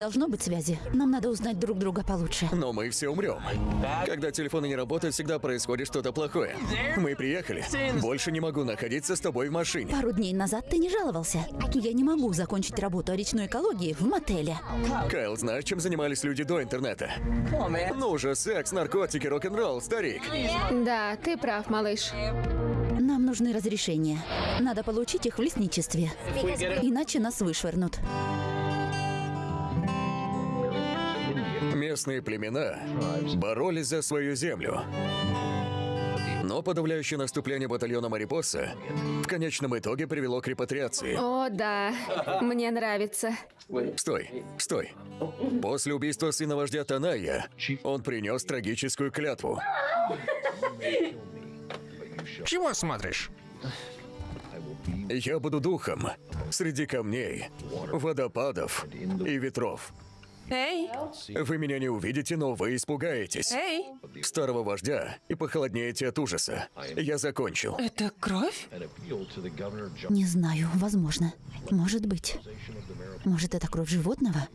Должно быть связи. Нам надо узнать друг друга получше. Но мы все умрем. Когда телефоны не работают, всегда происходит что-то плохое. Мы приехали. Больше не могу находиться с тобой в машине. Пару дней назад ты не жаловался. Я не могу закончить работу о речной экологии в мотеле. Кайл, знаешь, чем занимались люди до интернета? Ну же, секс, наркотики, рок-н-ролл, старик. Да, ты прав, малыш. Нам нужны разрешения. Надо получить их в лесничестве. Иначе нас вышвырнут. Местные племена боролись за свою землю. Но подавляющее наступление батальона Марипоса в конечном итоге привело к репатриации. О, да, мне нравится. Стой, стой. После убийства сына вождя Таная он принес трагическую клятву. Чего смотришь? Я буду духом среди камней, водопадов и ветров. Эй, Вы меня не увидите, но вы испугаетесь. эй, Старого вождя и похолоднеете от ужаса. Я закончил. это кровь? Не знаю, возможно. Может быть. Может, это кровь животного?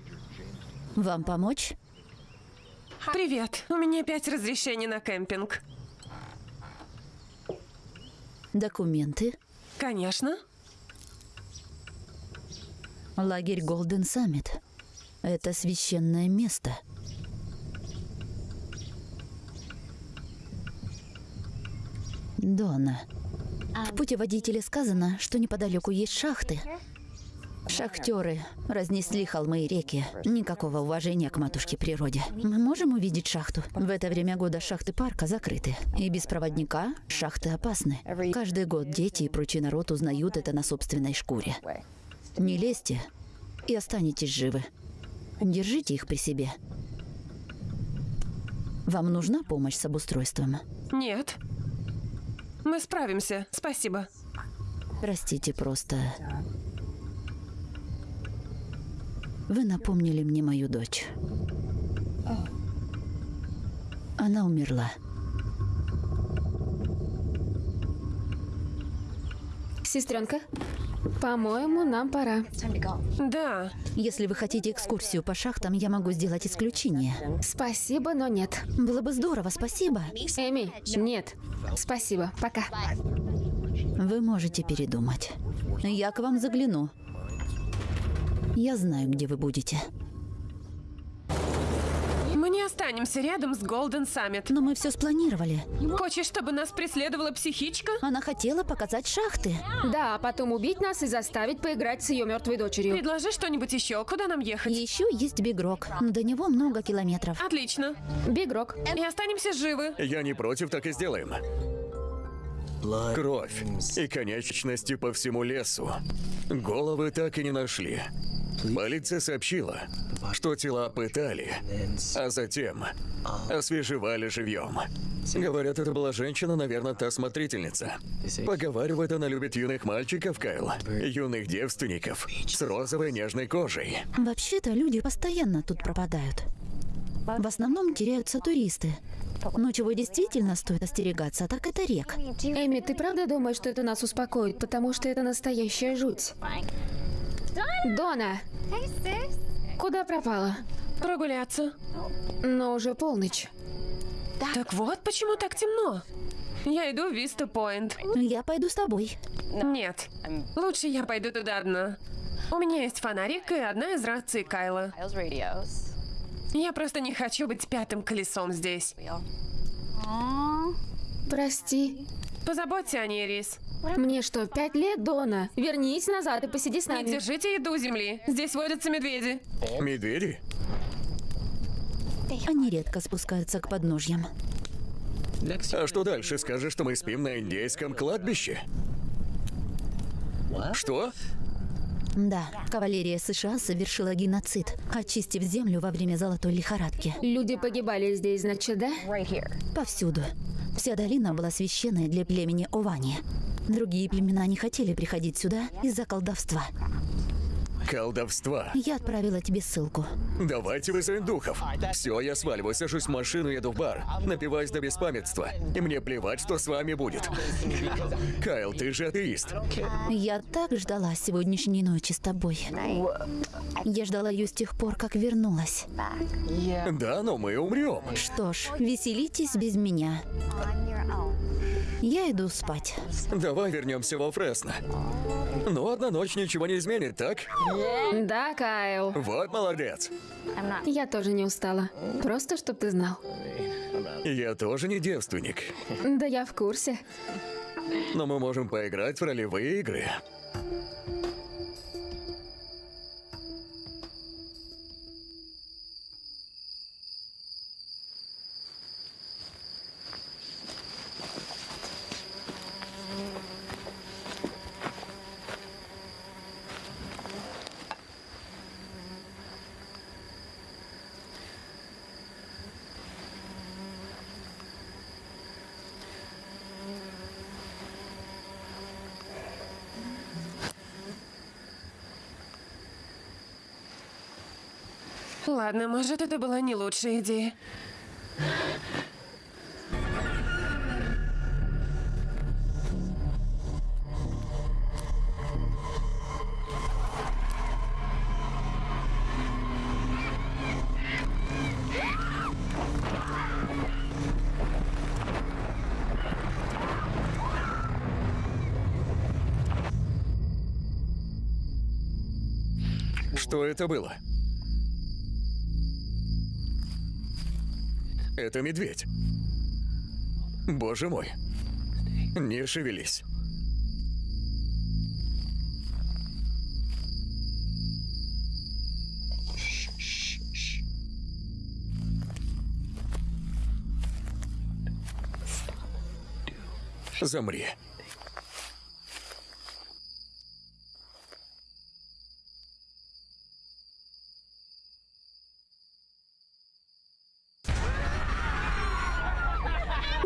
Вам помочь? Привет, у меня пять разрешений на кемпинг. Документы. Конечно. Лагерь Голден Саммит. Это священное место. Дона. В путеводителе сказано, что неподалеку есть шахты. Шахтеры разнесли холмы и реки. Никакого уважения к матушке природе. Мы можем увидеть шахту? В это время года шахты парка закрыты. И без проводника шахты опасны. Каждый год дети и прочий народ узнают это на собственной шкуре. Не лезьте и останетесь живы. Держите их при себе. Вам нужна помощь с обустройством? Нет. Мы справимся, спасибо. Простите просто. Вы напомнили мне мою дочь. Она умерла. Сестренка, по-моему, нам пора. Да, Если вы хотите экскурсию по шахтам, я могу сделать исключение. Спасибо, но нет. Было бы здорово, спасибо. Эми, нет. Спасибо, пока. Вы можете передумать. Я к вам загляну. Я знаю, где вы будете. Останемся рядом с Голден Саммит. Но мы все спланировали. Хочешь, чтобы нас преследовала психичка? Она хотела показать шахты. Да, а потом убить нас и заставить поиграть с ее мертвой дочерью. Предложи что-нибудь еще. Куда нам ехать? Еще есть Бигрок. но До него много километров. Отлично. Бигрок. И останемся живы. Я не против, так и сделаем. Кровь и конечности по всему лесу. Головы так и не нашли. Полиция сообщила, что тела пытали, а затем освежевали живьем. Говорят, это была женщина, наверное, та смотрительница. Поговаривают, она любит юных мальчиков, Кайл. Юных девственников с розовой нежной кожей. Вообще-то люди постоянно тут пропадают. В основном теряются туристы. Но чего действительно стоит остерегаться, так это рек. Эми, ты правда думаешь, что это нас успокоит? Потому что это настоящая жуть. Дона! Куда пропала? Прогуляться. Но уже полночь. Так вот, почему так темно. Я иду в Виста Пойнт. Я пойду с тобой. Нет, лучше я пойду туда одна. У меня есть фонарик и одна из раций Кайла. Я просто не хочу быть пятым колесом здесь. Прости. Позаботься о ней, Рис. Мне что, пять лет, Дона? Вернись назад и посиди с Не нами. держите еду у земли. Здесь водятся медведи. Медведи? Они редко спускаются к подножьям. А что дальше? Скажешь, что мы спим на индейском кладбище? Что? Да, кавалерия США совершила геноцид, очистив землю во время золотой лихорадки. Люди погибали здесь, значит, да? Повсюду. Вся долина была священной для племени Овани. Другие племена не хотели приходить сюда из-за колдовства. Колдовства. Я отправила тебе ссылку. Давайте вызовем духов. Все, я сваливаю, сажусь в машину, еду в бар, напиваюсь до беспамятства. И мне плевать, что с вами будет. Кайл, ты же атеист. Я так ждала сегодняшней ночи с тобой. Я ждала ее с тех пор, как вернулась. Да, но мы умрем. Что ж, веселитесь без меня. Я иду спать. Давай вернемся во Фресно. Ну, одна ночь ничего не изменит, так? Да, Кайл. Вот молодец. Я тоже не устала. Просто, чтоб ты знал. Я тоже не девственник. Да я в курсе. Но мы можем поиграть в ролевые игры. Ладно, может, это была не лучшая идея. Что это было? Это медведь. Боже мой. Не шевелись. Замри.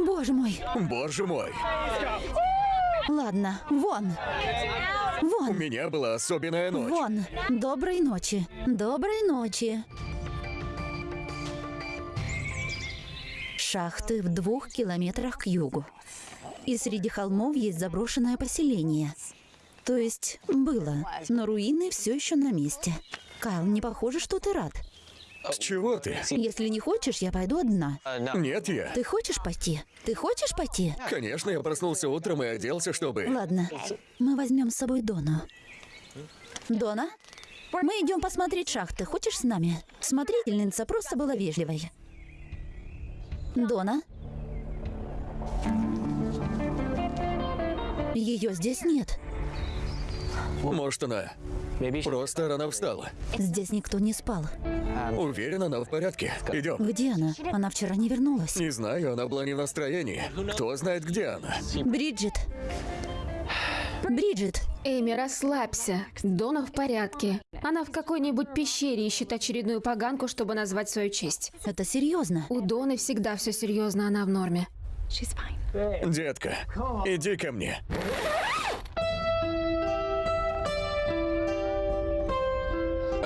Боже мой. Боже мой. Ладно, вон. У Вон. меня была особенная ночь. Вон. Доброй ночи. Доброй ночи. Шахты в двух километрах к югу. И среди холмов есть заброшенное поселение. То есть было, но руины все еще на месте. Кайл, не похоже, что ты рад. С чего ты? Если не хочешь, я пойду одна. Нет, я. Ты хочешь пойти? Ты хочешь пойти? Конечно, я проснулся утром и оделся, чтобы... Ладно, мы возьмем с собой Дону. Дона? Мы идем посмотреть шахты. Хочешь с нами? Смотрительница просто была вежливой. Дона? Ее здесь нет. Может, она просто рано встала. Здесь никто не спал. Уверен, она в порядке. Идем. Где она? Она вчера не вернулась. Не знаю, она была не в настроении. Кто знает, где она? Бриджит. Бриджит, Эми, расслабься. Дона в порядке. Она в какой-нибудь пещере ищет очередную поганку, чтобы назвать свою честь. это серьезно. У Доны всегда все серьезно, она в норме. Детка, иди ко мне.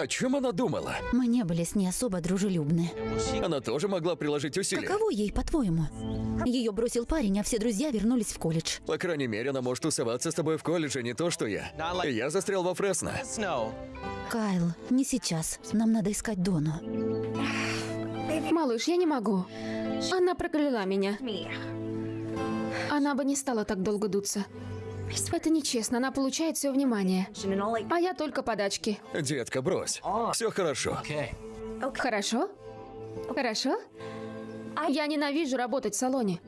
О чем она думала? Мы не были с ней особо дружелюбны. Она тоже могла приложить усилия. Каково ей, по-твоему? Ее бросил парень, а все друзья вернулись в колледж. По крайней мере, она может тусоваться с тобой в колледже, не то что я. И я застрял во Фресно. Кайл, не сейчас. Нам надо искать Дону. Малыш, я не могу. Она прокляла меня. Она бы не стала так долго дуться. Это нечестно, она получает все внимание. А я только подачки. Детка, брось. Все хорошо. Хорошо? Хорошо? Я ненавижу работать в салоне.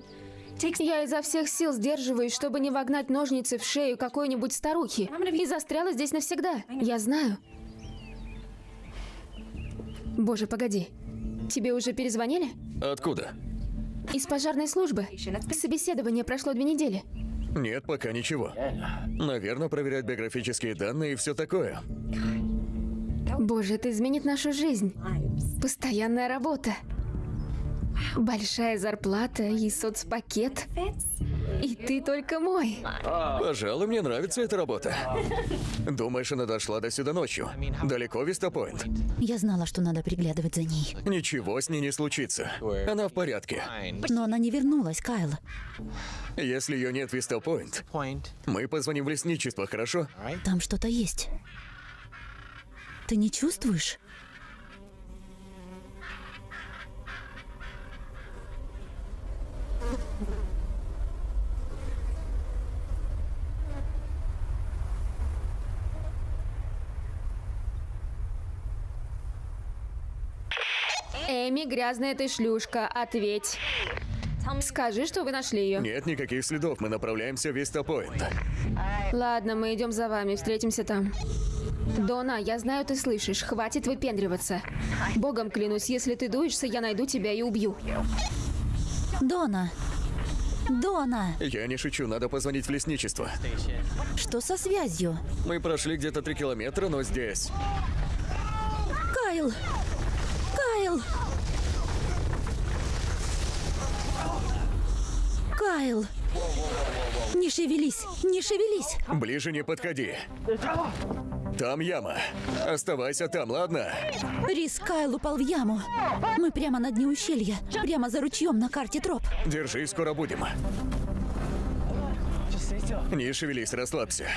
Я изо всех сил сдерживаюсь, чтобы не вогнать ножницы в шею какой-нибудь старухи. И застряла здесь навсегда. Я знаю. Боже, погоди. Тебе уже перезвонили? Откуда? Из пожарной службы. Собеседование прошло две недели. Нет, пока ничего. Наверное, проверять биографические данные и все такое. Боже, это изменит нашу жизнь. Постоянная работа. Большая зарплата и соцпакет. И ты только мой. Пожалуй, мне нравится эта работа. Думаешь, она дошла до сюда ночью? Далеко Вистапоинт? Я знала, что надо приглядывать за ней. Ничего с ней не случится. Она в порядке. Но она не вернулась, Кайл. Если ее нет в Вистапоинт, Point. мы позвоним в лесничество, хорошо? Там что-то есть. Ты не чувствуешь? Эми, грязная ты шлюшка, ответь. Скажи, что вы нашли ее. Нет никаких следов, мы направляемся в Вистапоинт. Ладно, мы идем за вами, встретимся там. Дона, я знаю, ты слышишь. Хватит выпендриваться. Богом клянусь, если ты дуешься, я найду тебя и убью. Дона! Дона! Я не шучу, надо позвонить в лесничество. Что со связью? Мы прошли где-то три километра, но здесь. Кайл! Кайл! Кайл! Не шевелись! Не шевелись! Ближе не подходи. Там яма. Оставайся там, ладно? Рис Кайл упал в яму. Мы прямо на дне ущелья. Прямо за ручьем на карте троп. Держи, скоро будем. Не шевелись, расслабься.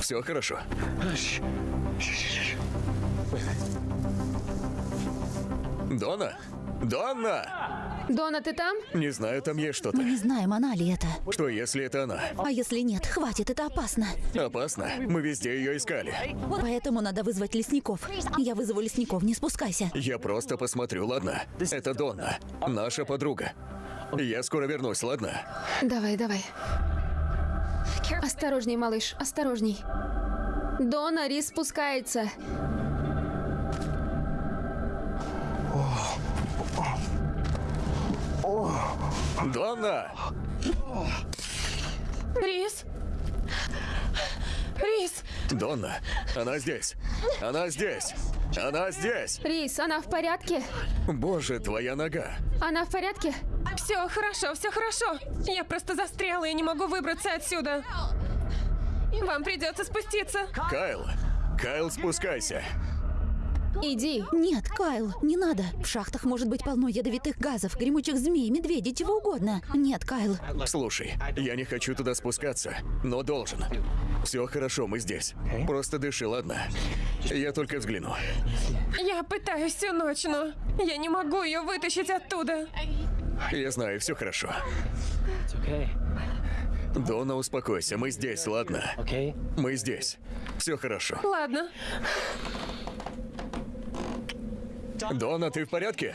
Все хорошо. Дона? Дона! Дона, ты там? Не знаю, там есть что-то. Мы не знаем, она ли это. Что, если это она? А если нет, хватит, это опасно. Опасно. Мы везде ее искали. Поэтому надо вызвать лесников. Я вызову лесников, не спускайся. Я просто посмотрю, ладно? Это Донна, наша подруга. Я скоро вернусь, ладно? Давай, давай. Осторожней, малыш, осторожней. Дона, Рис спускается. Донна! Рис? Рис? Донна, она здесь. Она здесь. Она здесь. Рис, она в порядке? Боже, твоя нога. Она в порядке? Все хорошо, все хорошо. Я просто застряла и не могу выбраться отсюда. Вам придется спуститься. Кайл, Кайл, спускайся. Иди. Нет, Кайл, не надо. В шахтах может быть полно ядовитых газов, гремучих змей, медведей, чего угодно. Нет, Кайл. Слушай, я не хочу туда спускаться, но должен. Все хорошо, мы здесь. Просто дыши, ладно? Я только взгляну. Я пытаюсь всю ночь, но я не могу ее вытащить оттуда. Я знаю, все хорошо. Дона, успокойся, мы здесь, ладно? Мы здесь. Все хорошо. Ладно. Дона, ты в порядке?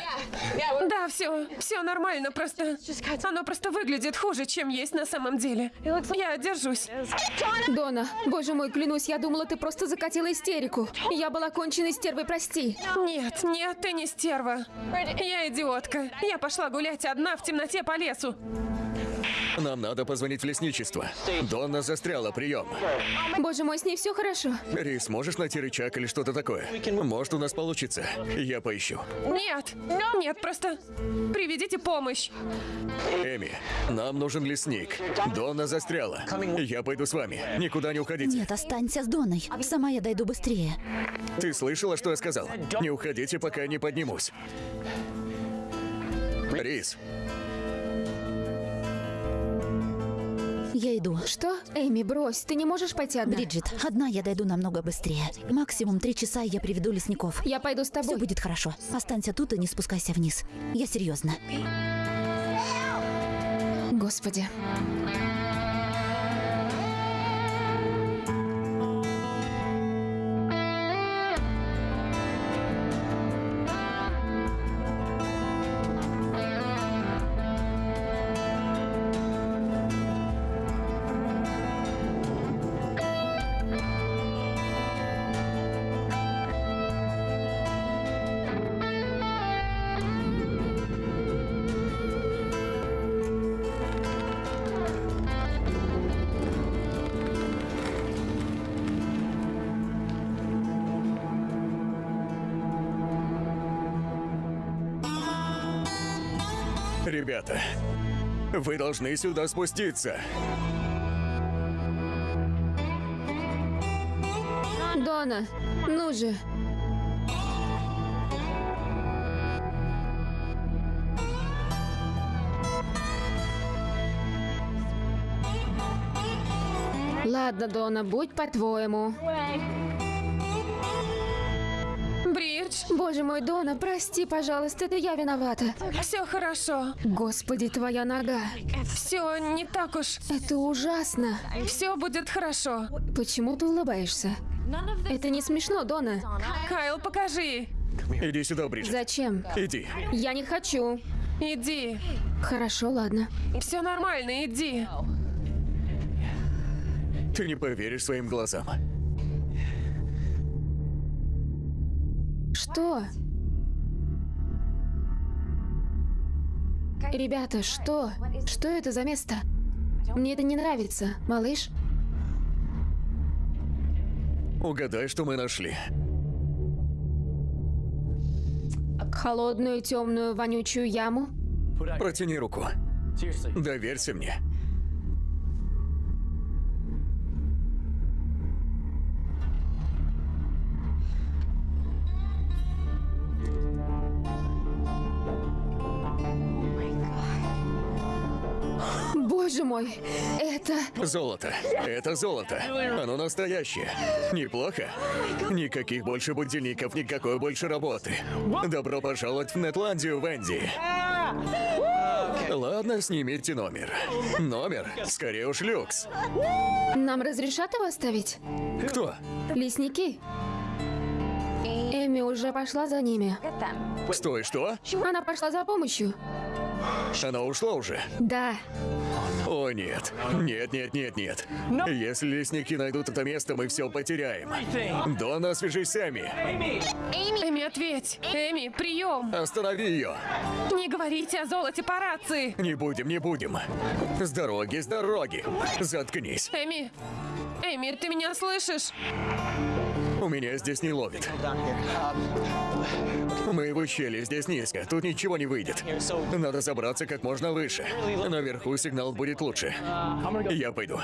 Да, все, все нормально, просто оно просто выглядит хуже, чем есть на самом деле. Я держусь. Дона, боже мой, клянусь, я думала, ты просто закатила истерику. Я была конченной стервой, прости. Нет, нет, ты не стерва. Я идиотка. Я пошла гулять одна в темноте по лесу. Нам надо позвонить в лесничество. Донна застряла, прием. Боже мой, с ней все хорошо. Рис, можешь найти рычаг или что-то такое? Может, у нас получится. Я поищу. Нет, нет, просто приведите помощь. Эми, нам нужен лесник. Донна застряла. Я пойду с вами. Никуда не уходите. Нет, останься с Доной. Сама я дойду быстрее. Ты слышала, что я сказал? Не уходите, пока я не поднимусь. Рис, Я иду. Что? Эми, брось, ты не можешь пойти одна. Бриджит, одна я дойду намного быстрее. Максимум три часа, и я приведу лесников. Я пойду с Все тобой. будет хорошо. Останься тут и не спускайся вниз. Я серьезно. Господи. Ребята, вы должны сюда спуститься. Дона, ну же. Ладно, Дона, будь по-твоему. Боже мой, Дона, прости, пожалуйста, это я виновата. все хорошо. Господи, твоя нога. Все не так уж. Это ужасно. Все будет хорошо. Почему ты улыбаешься? Это не смешно, Дона. Кайл, покажи. Иди сюда, Бриджит. Зачем? Иди. Я не хочу. Иди. Хорошо, ладно. Все нормально, иди. Ты не поверишь своим глазам. Что? Ребята, что? Что это за место? Мне это не нравится, малыш. Угадай, что мы нашли. Холодную, темную, вонючую яму. Протяни руку. Доверься мне. Боже мой, это... Золото. Это золото. Оно настоящее. Неплохо. Никаких больше будильников, никакой больше работы. Добро пожаловать в Нетландию, Венди. Ладно, снимите номер. Номер? Скорее уж люкс. Нам разрешат его оставить? Кто? Лесники? Эми уже пошла за ними. Стой, что? Она пошла за помощью. Она ушла уже? Да. О, нет. Нет, нет, нет, нет. Если лесники найдут это место, мы все потеряем. Дона, свяжись с Эми. Эми, ответь. Эми, прием. Останови ее. Не говорите о золоте по рации. Не будем, не будем. С дороги, с дороги. Заткнись. Эми, Эми, ты меня слышишь? У меня здесь не ловит. Мы в ущелье, здесь низко. Тут ничего не выйдет. Надо забраться как можно выше. Наверху сигнал будет лучше. Я пойду.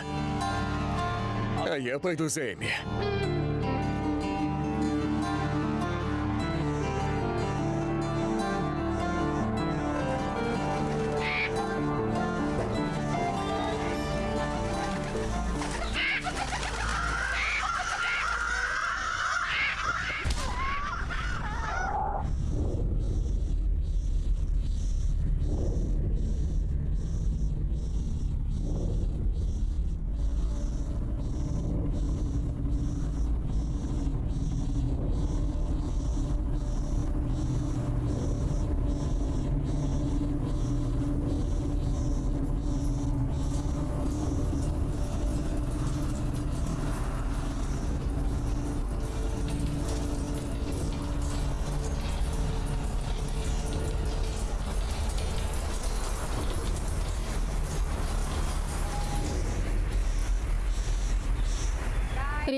А я пойду за Эми.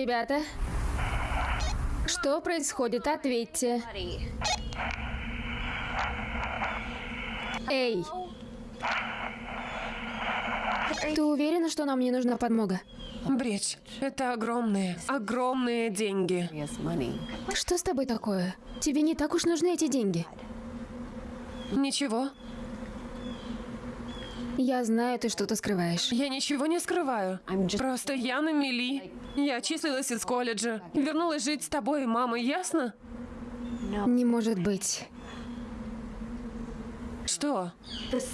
Ребята, что происходит? Ответьте. Эй! Ты уверена, что нам не нужна подмога? Бридж, это огромные, огромные деньги. Что с тобой такое? Тебе не так уж нужны эти деньги. Ничего, Я знаю, ты что-то скрываешь. я ничего не скрываю. Просто я на мели. Я числилась из колледжа. Вернулась жить с тобой и мамой, ясно? Не может быть. Что?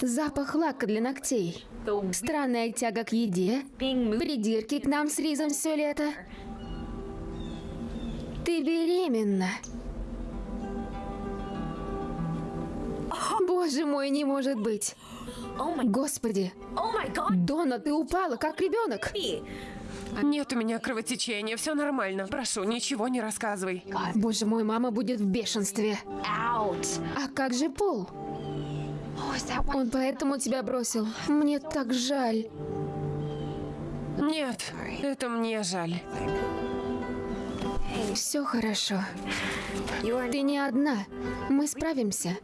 Запах лака для ногтей. Странная тяга к еде. Придирки к нам с Ризом все лето. Ты беременна. Боже мой, не может быть. Господи. Дона, ты упала, как ребенок. Нет у меня кровотечения, все нормально. Прошу, ничего не рассказывай. Боже мой, мама будет в бешенстве. А как же Пол? Он поэтому тебя бросил. Мне так жаль. Нет, это мне жаль. Все хорошо. Ты не одна. Мы справимся.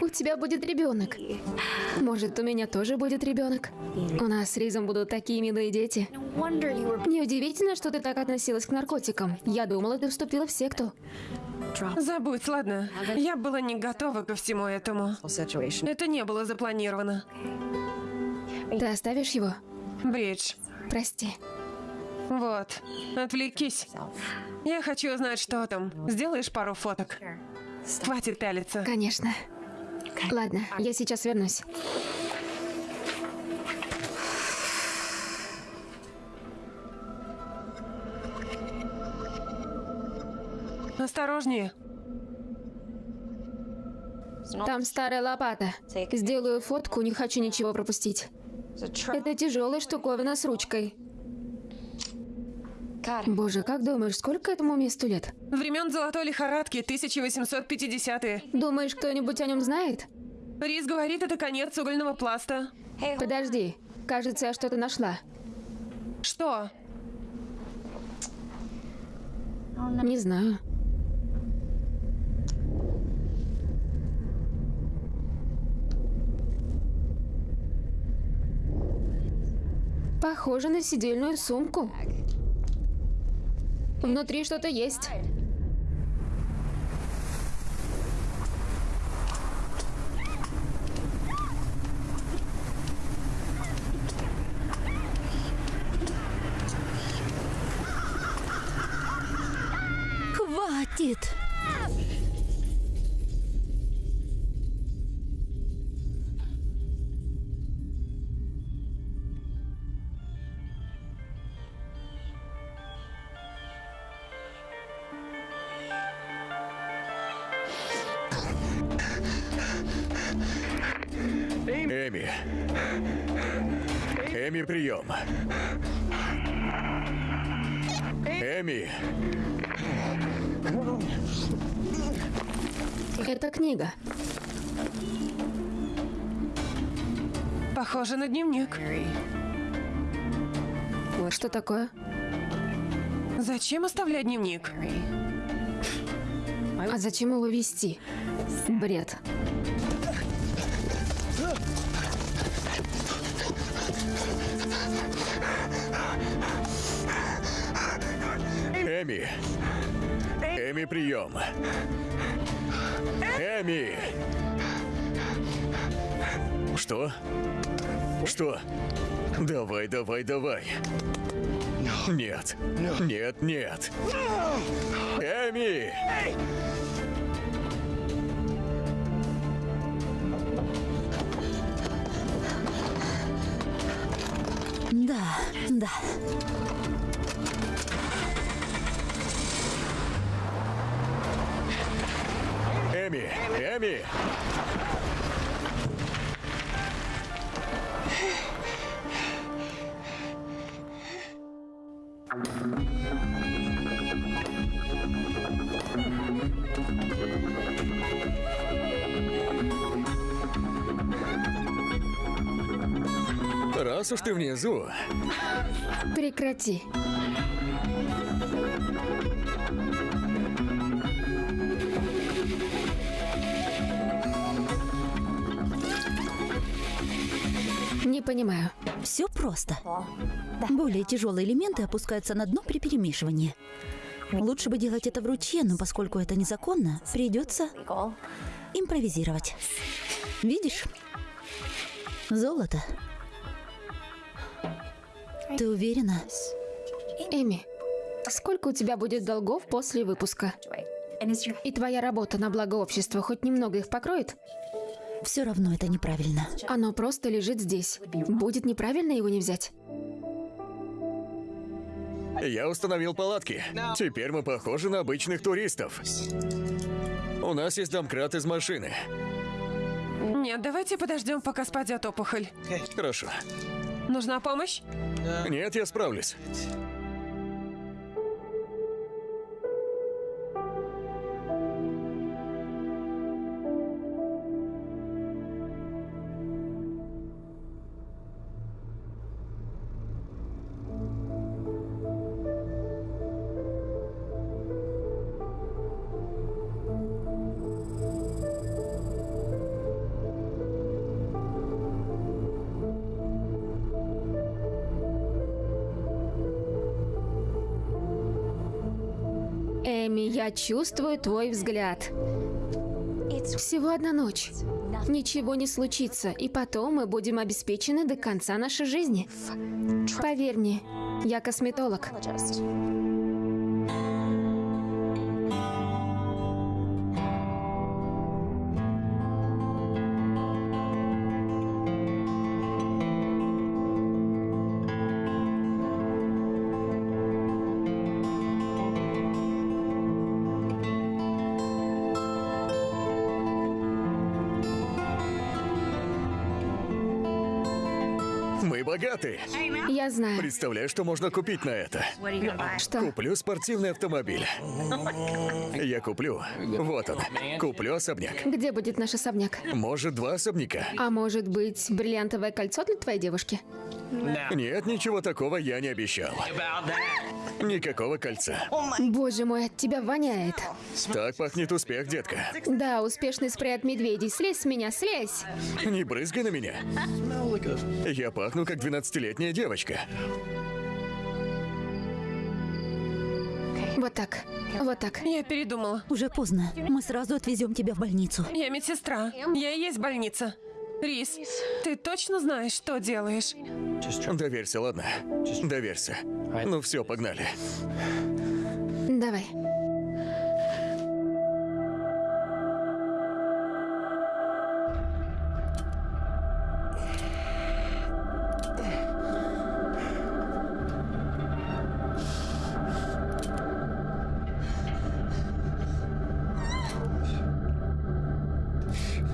У тебя будет ребенок. Может, у меня тоже будет ребенок. У нас с Ризом будут такие милые дети. Неудивительно, что ты так относилась к наркотикам. Я думала, ты вступила в секту. Забудь, ладно? Я была не готова ко всему этому. Это не было запланировано. Ты оставишь его? Бридж, Прости. Вот, отвлекись. Я хочу узнать, что там. Сделаешь пару фоток? Хватит пялиться. Конечно. Ладно, я сейчас вернусь. Осторожнее. Там старая лопата. Сделаю фотку, не хочу ничего пропустить. Это тяжелая штуковина с ручкой. Боже, как думаешь, сколько этому месту лет? Времен золотой лихорадки, 1850-е. Думаешь, кто-нибудь о нем знает? Рис говорит, это конец угольного пласта. Подожди, кажется, я что-то нашла. Что? Не знаю. Похоже на сидельную сумку. Внутри что-то есть. Хватит! Эми, прием. Эми. Это книга. Похоже на дневник. Что такое? Зачем оставлять дневник? А зачем его вести? Бред. Эми. Эми, прием. Эми. Что? Что? Давай, давай, давай. Нет. Нет, нет. Эми! Да, да. Эми! Раз уж ты внизу, Прекрати. Понимаю. Все просто. Более тяжелые элементы опускаются на дно при перемешивании. Лучше бы делать это в ручье, но поскольку это незаконно, придется импровизировать. Видишь? Золото. Ты уверена? Эми, сколько у тебя будет долгов после выпуска? И твоя работа на благо общества хоть немного их покроет? Все равно это неправильно. Оно просто лежит здесь. Будет неправильно его не взять. я установил палатки. Теперь мы похожи на обычных туристов. У нас есть домкрат из машины. Нет, давайте подождем, пока спадет опухоль. Хорошо. Нужна помощь? Нет, я справлюсь. Я чувствую твой взгляд. Всего одна ночь. Ничего не случится, и потом мы будем обеспечены до конца нашей жизни. Поверь мне, я косметолог. Богаты. Я знаю. Представляешь, что можно купить на это? Что? Куплю спортивный автомобиль. Я куплю. Вот он. Куплю особняк. Где будет наш особняк? Может, два особняка? А может быть, бриллиантовое кольцо для твоей девушки? Нет, ничего такого я не обещал. Никакого кольца. Боже мой, от тебя воняет. Так пахнет успех, детка. Да, успешный спрей от медведей. Слезь с меня, слезь! Не брызгай на меня. Я пахну, как 12-летняя девочка. Вот так, вот так. Я передумала. Уже поздно. Мы сразу отвезем тебя в больницу. Я медсестра. Я и есть больница. Рис, ты точно знаешь, что делаешь? Доверься, ладно? Доверься. Ну все, погнали. Давай.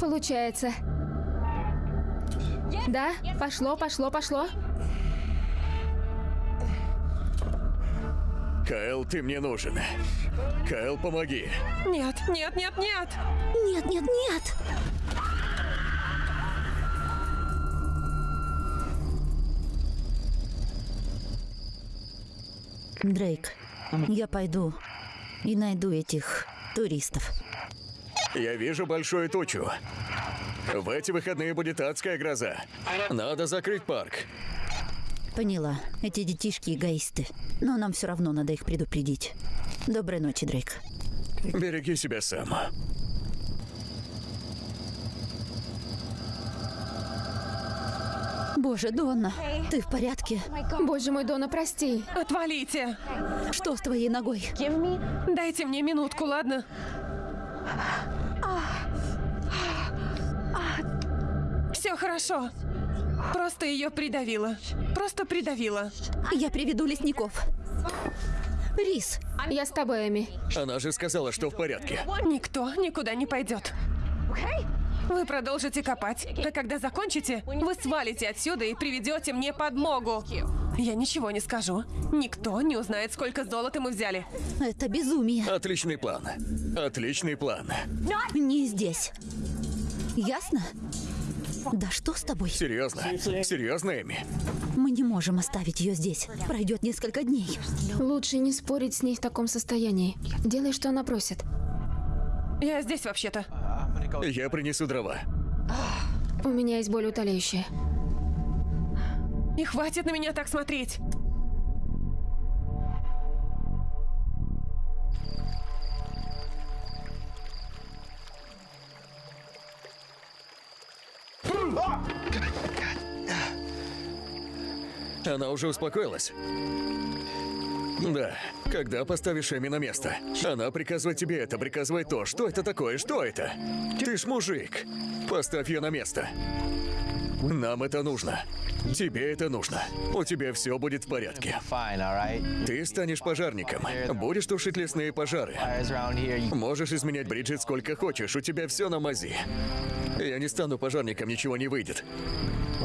Получается. Да, пошло, пошло, пошло. Кайл, ты мне нужен. Кайл, помоги. Нет, нет, нет, нет. Нет, нет, нет! Дрейк, я пойду и найду этих туристов. Я вижу большую тучу. В эти выходные будет адская гроза. Надо закрыть парк. Поняла, эти детишки эгоисты. Но нам все равно надо их предупредить. Доброй ночи, Дрейк. Береги себя сам. Боже, Донна, ты в порядке? Боже мой, Дона, прости. Отвалите. Что с твоей ногой? Дайте мне минутку, ладно? Все хорошо. Просто ее придавило. Просто придавило. Я приведу лесников. Рис, Я с тобой, Эми. Она же сказала, что в порядке. Никто никуда не пойдет. Вы продолжите копать, а когда закончите, вы свалите отсюда и приведете мне подмогу. Я ничего не скажу. Никто не узнает, сколько золота мы взяли. это безумие. Отличный план. Отличный план. Не здесь. Ясно? Да что с тобой? Серьезно? Серьезно, Эми? Мы не можем оставить ее здесь. Пройдет несколько дней. Лучше не спорить с ней в таком состоянии. Делай, что она просит. Я здесь вообще-то. Я принесу дрова. У меня есть более утоляющее. И хватит на меня так смотреть. Она уже успокоилась? Да. Когда поставишь Эми на место? Она приказывает тебе это, приказывает то. Что это такое? Что это? Ты ж мужик. Поставь ее на место. Нам это нужно. Тебе это нужно. У тебя все будет в порядке. Ты станешь пожарником. Будешь тушить лесные пожары. Можешь изменять Бриджит сколько хочешь, у тебя все на мази. Я не стану пожарником, ничего не выйдет.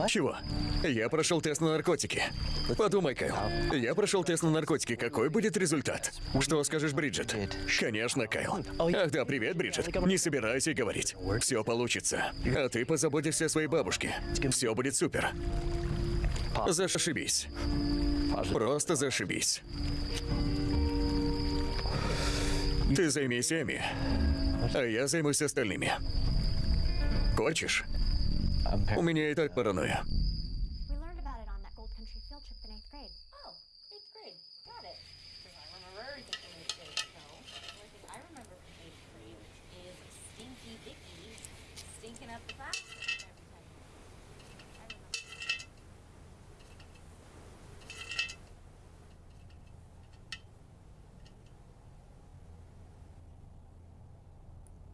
Чего? Я прошел тест на наркотики. Подумай, Кайл. Я прошел тест на наркотики. Какой будет результат? Что скажешь, Бриджит? Конечно, Кайл. Ах да, привет, Бриджит. Не собирайся говорить. Все получится. А ты позаботишься о своей бабушке. Все будет супер. Зашибись. Просто зашибись. Ты займись Эми, а я займусь остальными. Хочешь? У меня и так паранойя.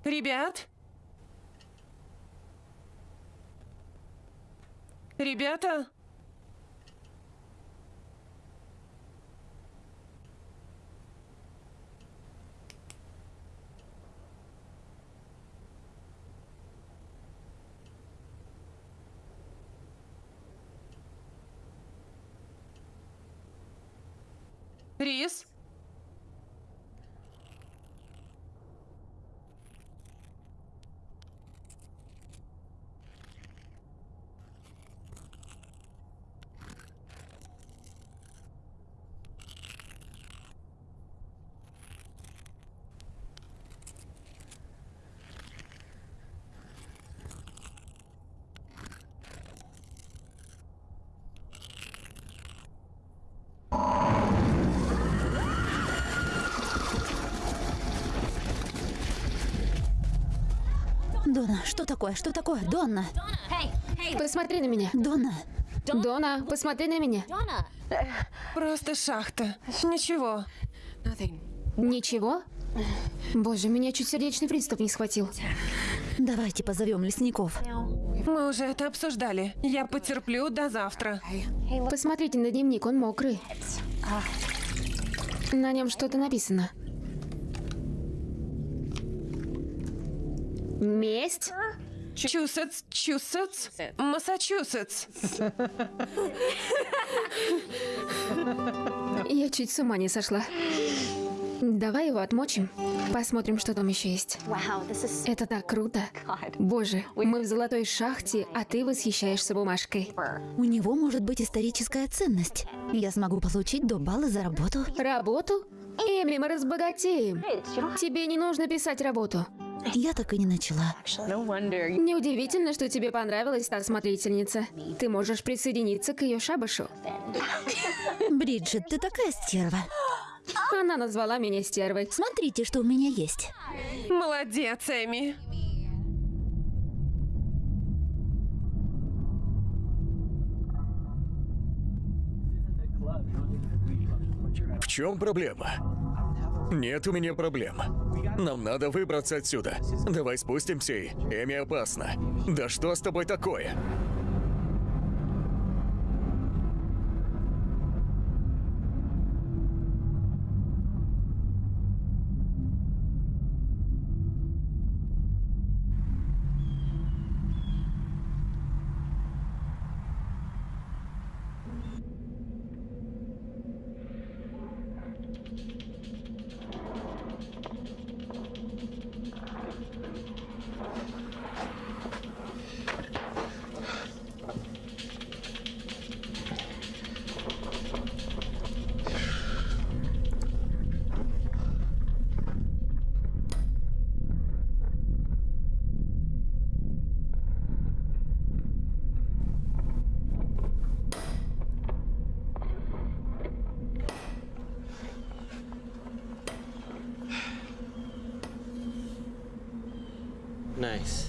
Ребят? Ребята? Рис? Дона, что такое? Что такое? Донна! Посмотри на меня. Донна! Дона, посмотри на меня. Просто шахта. Ничего. Ничего? Боже, меня чуть сердечный приступ не схватил. Давайте позовем лесников. Мы уже это обсуждали. Я потерплю до завтра. Посмотрите на дневник, он мокрый. На нем что-то написано. Месть? Чусетс, Чусетс, Массачусетс. Я чуть с ума не сошла. Давай его отмочим. Посмотрим, что там еще есть. Это так круто. Боже, мы в золотой шахте, а ты восхищаешься бумажкой. У него может быть историческая ценность. Я смогу получить до балла за работу. Работу? Эми, мы разбогатеем. Тебе не нужно писать работу. Я так и не начала. Неудивительно, что тебе понравилась та смотрительница. Ты можешь присоединиться к ее шабашу. Бриджит, ты такая стерва. Она назвала меня стервой. Смотрите, что у меня есть. Молодец, Эми. В чем проблема? Нет у меня проблем. Нам надо выбраться отсюда. Давай спустимся и... Эми опасно. Да что с тобой такое? Nice.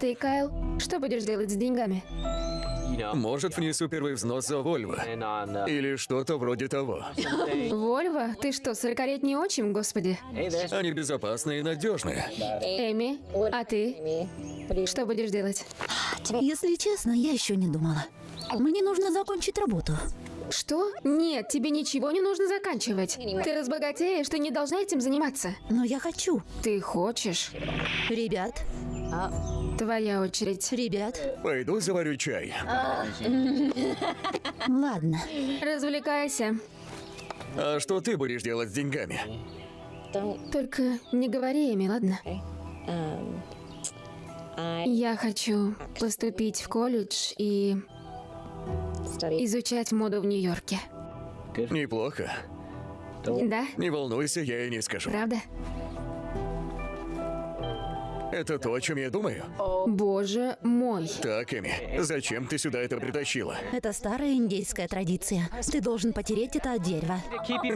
Ты, Кайл, что будешь делать с деньгами? Может, внесу первый взнос за Вольво. Или что-то вроде того. Вольво? Ты что, сорокалетний отчим, господи? Они безопасные и надежные. Эми, а ты? Что будешь делать? Если честно, я еще не думала. Мне нужно закончить работу. Что? Нет, тебе ничего не нужно заканчивать. Ты разбогатеешь, ты не должна этим заниматься. Но я хочу. Ты хочешь? Ребят, Твоя очередь. ребят, Пойду заварю чай. ладно. Развлекайся. А что ты будешь делать с деньгами? Только не говори Эми, ладно? Я хочу поступить в колледж и изучать моду в Нью-Йорке. Неплохо. Да? Не волнуйся, я и не скажу. Правда? Это то, о чем я думаю. Боже мой. Так, Эми, зачем ты сюда это притащила? Это старая индейская традиция. Ты должен потереть это от дерева.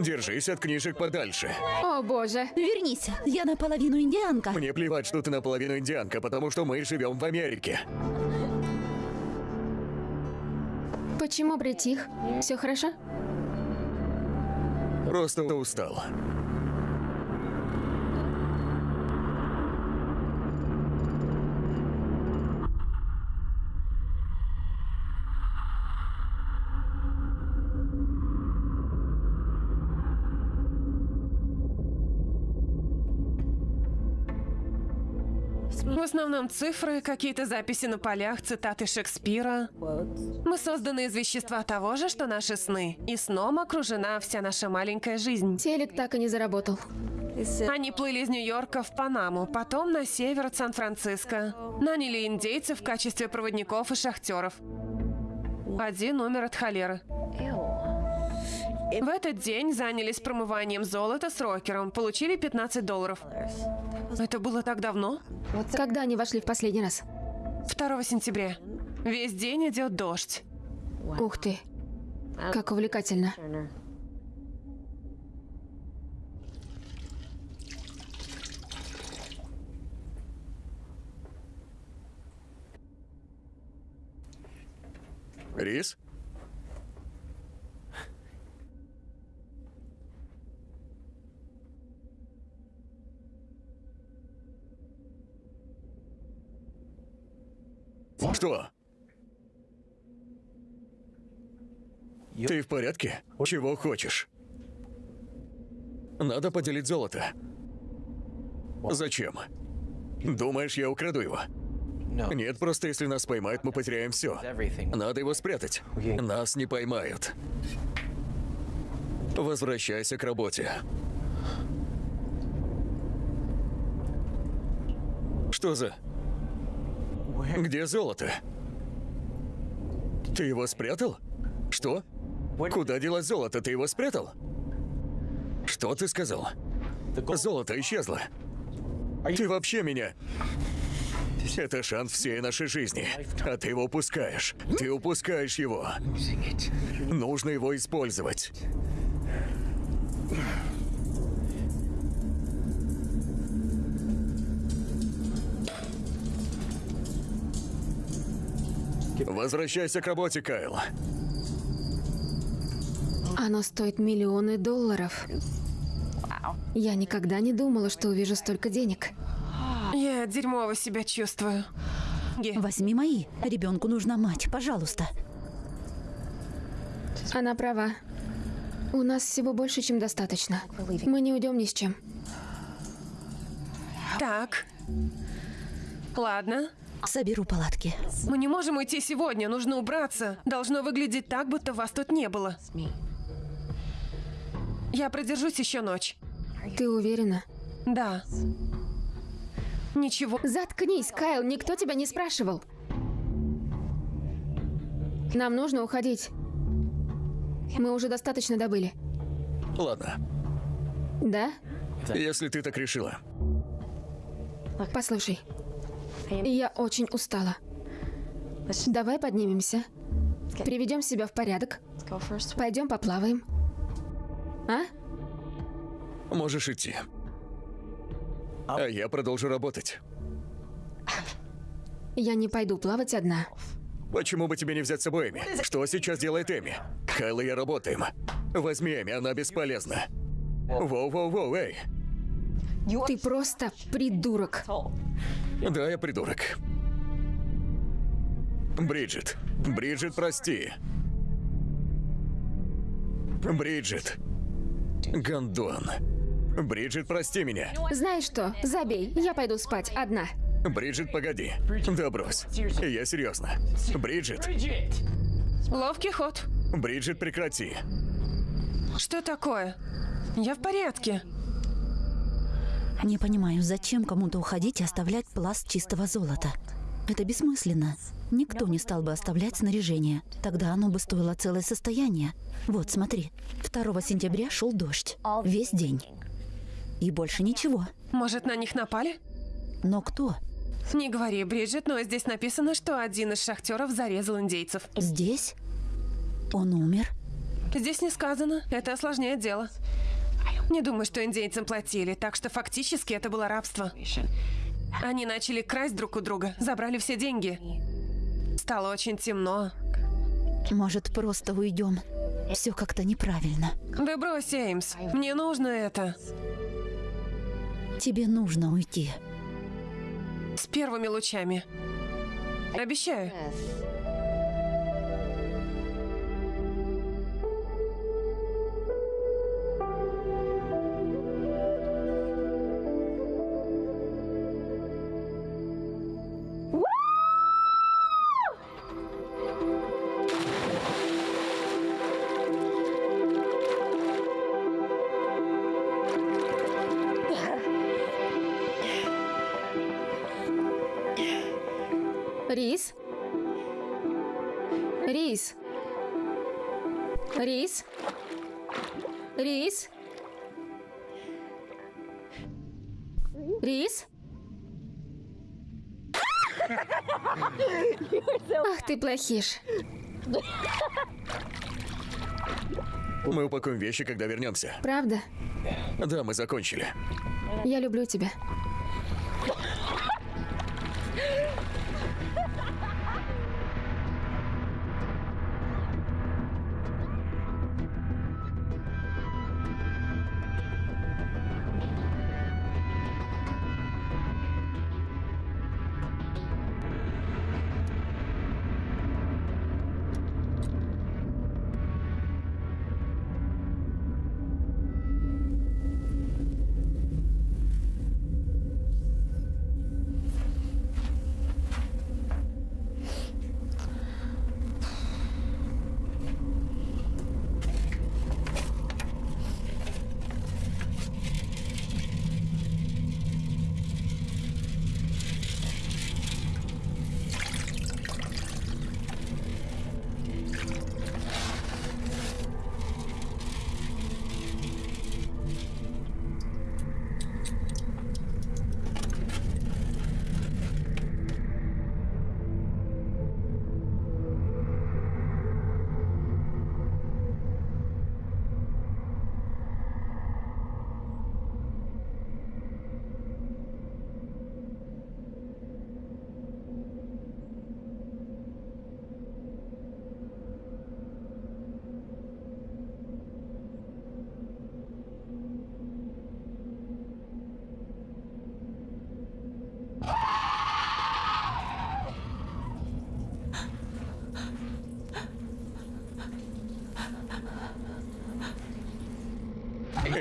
Держись от книжек подальше. О боже. Вернись, я наполовину индианка. Мне плевать, что ты наполовину индианка, потому что мы живем в Америке. Почему притих? Все хорошо? Просто устал. В основном цифры, какие-то записи на полях, цитаты Шекспира. Мы созданы из вещества того же, что наши сны. И сном окружена вся наша маленькая жизнь. Телек так и не заработал. Они плыли из Нью-Йорка в Панаму, потом на север от Сан-Франциско. Наняли индейцев в качестве проводников и шахтеров. Один умер от холеры. В этот день занялись промыванием золота с рокером, получили 15 долларов. Это было так давно? Когда они вошли в последний раз? 2 сентября. Весь день идет дождь. Ух ты. Как увлекательно. Рис? Что? Ты в порядке? Чего хочешь? Надо поделить золото. Зачем? Думаешь, я украду его? Нет, просто если нас поймают, мы потеряем все. Надо его спрятать. Нас не поймают. Возвращайся к работе. Что за... Где золото? Ты его спрятал? Что? Куда делось золото? Ты его спрятал? Что ты сказал? Золото исчезло. Ты вообще меня... Это шанс всей нашей жизни. А ты его упускаешь. Ты упускаешь его. Нужно его использовать. Возвращайся к работе, Кайл. Оно стоит миллионы долларов. Я никогда не думала, что увижу столько денег. Я дерьмово себя чувствую. Возьми мои. Ребенку нужна мать, пожалуйста. Она права. У нас всего больше, чем достаточно. Мы не уйдем ни с чем. Так. Ладно. Соберу палатки. Мы не можем уйти сегодня, нужно убраться. Должно выглядеть так, будто вас тут не было. Я продержусь еще ночь. Ты уверена? Да. Ничего. Заткнись, Кайл, никто тебя не спрашивал. Нам нужно уходить. Мы уже достаточно добыли. Ладно, Да? если ты так решила. Послушай, я очень устала. Давай поднимемся, приведем себя в порядок, пойдем поплаваем. А? Можешь идти. А я продолжу работать. Я не пойду плавать одна. Почему бы тебе не взять с собой Эми? Что сейчас делает Эми? Кайл и я работаем. Возьми Эми, она бесполезна. Воу-воу-воу, эй. Ты просто придурок. Да, я придурок. Бриджит. Бриджит, прости. Бриджит. Гондон. Бриджит, прости меня. Знаешь что? Забей. Я пойду спать одна. Бриджит, погоди. Да брось. Я серьезно. Бриджит. Ловкий ход. Бриджит, прекрати. Что такое? Я в порядке. Не понимаю, зачем кому-то уходить и оставлять пласт чистого золота. Это бессмысленно. Никто не стал бы оставлять снаряжение. Тогда оно бы стоило целое состояние. Вот, смотри. 2 сентября шел дождь. Весь день. И больше ничего. Может, на них напали? Но кто? Не говори, Бриджит, но здесь написано, что один из шахтеров зарезал индейцев. Здесь? Он умер? Здесь не сказано. Это осложняет дело. Не думаю, что индейцам платили, так что фактически это было рабство. Они начали красть друг у друга, забрали все деньги. Стало очень темно. Может, просто уйдем? Все как-то неправильно. Да брось, Эймс, мне нужно это. Тебе нужно уйти. С первыми лучами. Обещаю. Рис? Рис? Рис? Рис? Рис? Ах ты плохиш. Мы упакуем вещи, когда вернемся. Правда? Да, мы закончили. Я люблю тебя.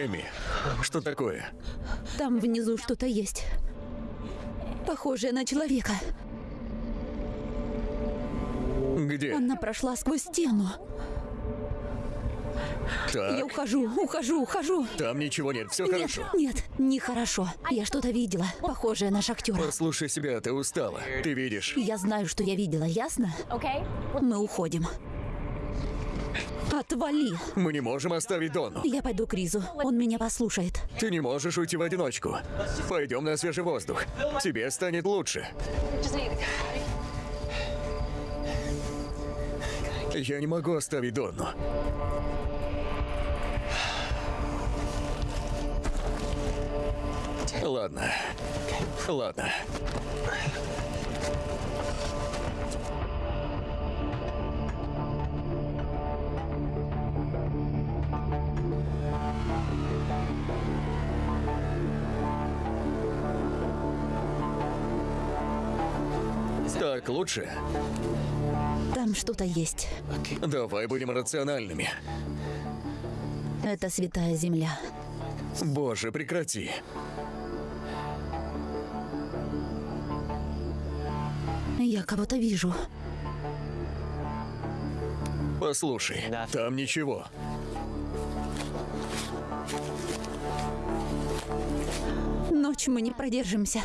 Эми, что такое? Там внизу что-то есть. Похожее на человека. Где? Она прошла сквозь стену. Я Так, ухожу, ухожу, ухожу. там ничего нет, все Нет, хорошо. нет, нехорошо. Я что-то видела, похожее на шахтера. Послушай себя, ты устала. Ты видишь? Я знаю, что я видела, ясно? Мы уходим. Отвали. Мы не можем оставить Дону. Я пойду к Ризу. Он меня послушает. Ты не можешь уйти в одиночку. Пойдем на свежий воздух. Тебе станет лучше. Я не могу оставить Донну. Ладно. Ладно. Так лучше? Там что-то есть. Давай будем рациональными. Это святая земля. Боже, прекрати. Я кого-то вижу. Послушай, там ничего. Ночь мы не продержимся.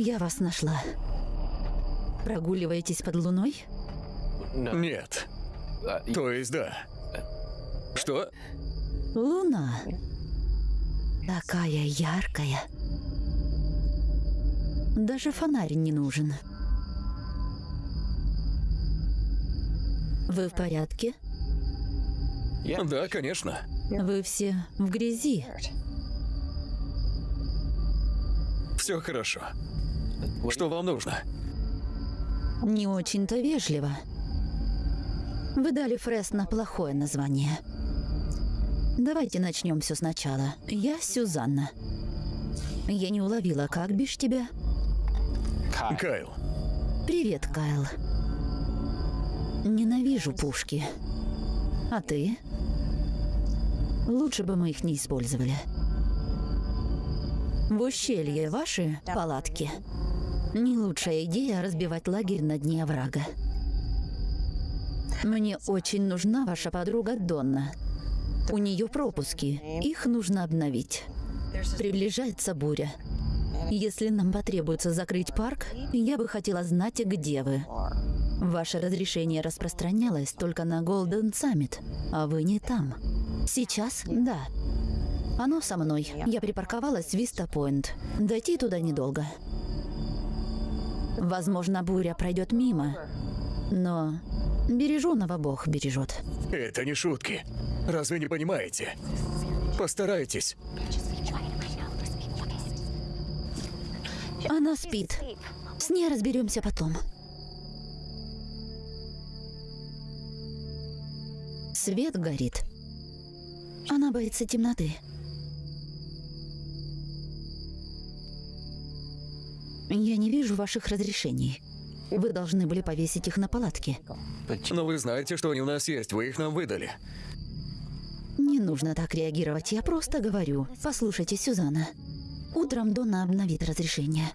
Я вас нашла. Прогуливаетесь под луной? Нет. То есть да. Что? Луна. Такая яркая. Даже фонарь не нужен. Вы в порядке? Да, конечно. Вы все в грязи. Все хорошо. Что вам нужно? Не очень-то вежливо. Вы дали Фресно плохое название. Давайте начнем все сначала. Я Сюзанна. Я не уловила, как бишь тебя? Кайл. Привет, Кайл. Ненавижу пушки. А ты? Лучше бы мы их не использовали. В ущелье ваши палатки. Не лучшая идея разбивать лагерь на дне оврага. Мне очень нужна ваша подруга Донна. У нее пропуски. Их нужно обновить. Приближается буря. Если нам потребуется закрыть парк, я бы хотела знать, где вы. Ваше разрешение распространялось только на Голден Саммит, а вы не там. Сейчас? Да. Оно со мной. Я припарковалась в Виста Пойнт. Дойти туда недолго. Возможно, буря пройдет мимо, но береженого Бог бережет. Это не шутки. Разве не понимаете? Постарайтесь. Она спит. С ней разберемся потом. Свет горит. Она боится темноты. Я не вижу ваших разрешений. Вы должны были повесить их на палатке. Но вы знаете, что они у нас есть. Вы их нам выдали. Не нужно так реагировать, я просто говорю. Послушайте, Сюзанна. Утром Донна обновит разрешение.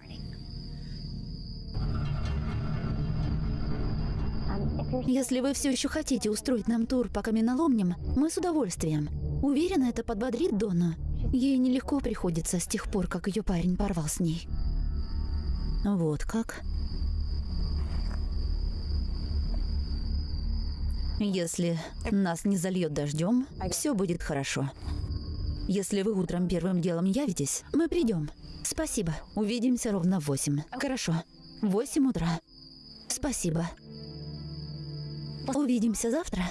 Если вы все еще хотите устроить нам тур по каменоломням, мы с удовольствием. Уверена, это подбодрит Донну. Ей нелегко приходится с тех пор, как ее парень порвал с ней. Вот как. Если нас не зальет дождем, все будет хорошо. Если вы утром первым делом явитесь, мы придем. Спасибо. Увидимся ровно в восемь. Хорошо. Восемь утра. Спасибо. Увидимся завтра.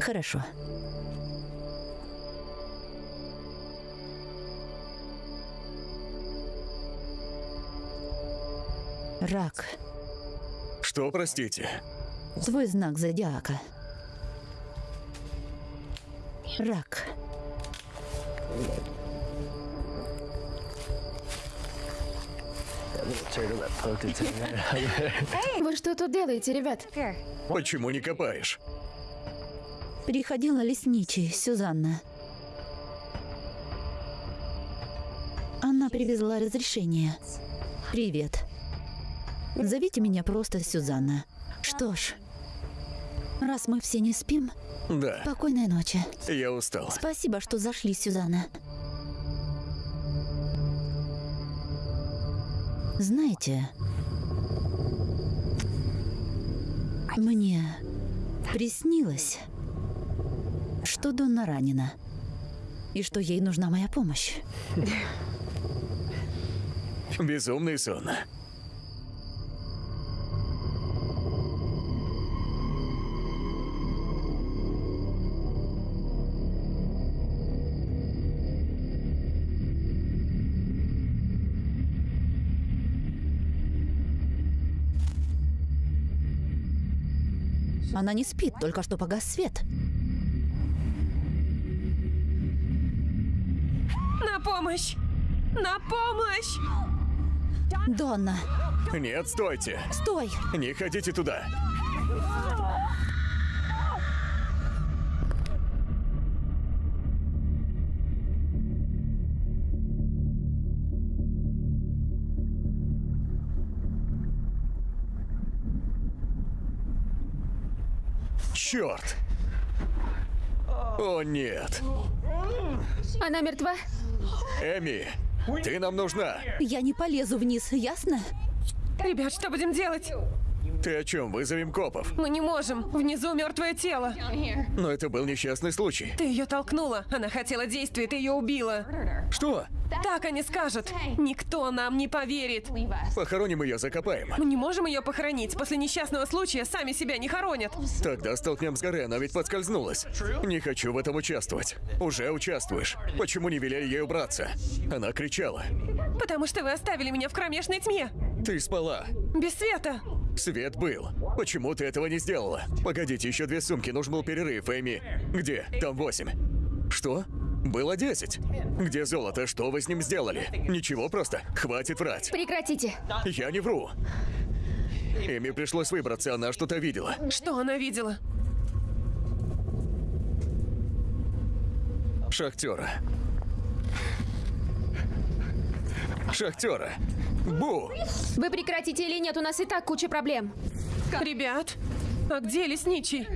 Хорошо. Рак. Что, простите? Твой знак зодиака. Рак. Вы что тут делаете, ребят? Почему не копаешь? Приходила лесничий, Сюзанна. Она привезла разрешение. Привет. Зовите меня просто Сюзанна. Что ж, раз мы все не спим, Да, спокойной ночи. я устал. Спасибо, что зашли, Сюзанна. Знаете, мне приснилось, что Донна ранена и что ей нужна моя помощь. Безумный сон. Она не спит, только что погас свет. На помощь! На помощь! Донна, Нет, стойте. стой! Не ходите туда. Черт! О нет! Она мертва? Эми, ты нам нужна. Я не полезу вниз, ясно? Ребят, что будем делать? Ты о чем? Вызовем копов. Мы не можем. Внизу мертвое тело. Но это был несчастный случай. Ты ее толкнула. Она хотела действия, ты ее убила. Что? Так они скажут. Никто нам не поверит. Похороним ее, закопаем. Мы не можем ее похоронить. После несчастного случая сами себя не хоронят. Тогда столкнем с горы, она ведь подскользнулась. Не хочу в этом участвовать. Уже участвуешь. Почему не велели ей убраться? Она кричала. Потому что вы оставили меня в кромешной тьме. Ты спала. Без света. Свет был. Почему ты этого не сделала? Погодите, еще две сумки, нужен был перерыв, Эми. Где? Там восемь. Что? Было десять. Где золото? Что вы с ним сделали? Ничего просто. Хватит врать. Прекратите. Я не вру. Эми пришлось выбраться, она что-то видела. Что она видела? Шахтера. Шахтера. Бу! Вы прекратите или нет, у нас и так куча проблем. Ребят, а где лесничий?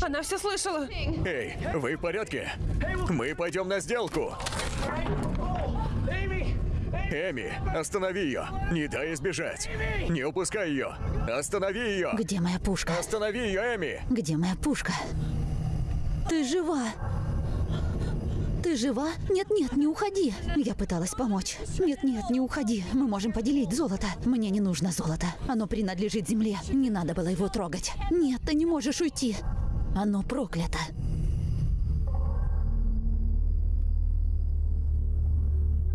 Она все слышала. Эй, вы в порядке? Мы пойдем на сделку. Эми, останови ее. Не дай ей сбежать. Не упускай ее. Останови ее. Где моя пушка? Останови ее, Эми. Где моя пушка? Ты жива? Ты жива? Нет-нет, не уходи. Я пыталась помочь. Нет-нет, не уходи. Мы можем поделить золото. Мне не нужно золото. Оно принадлежит земле. Не надо было его трогать. Нет, ты не можешь уйти. Оно проклято.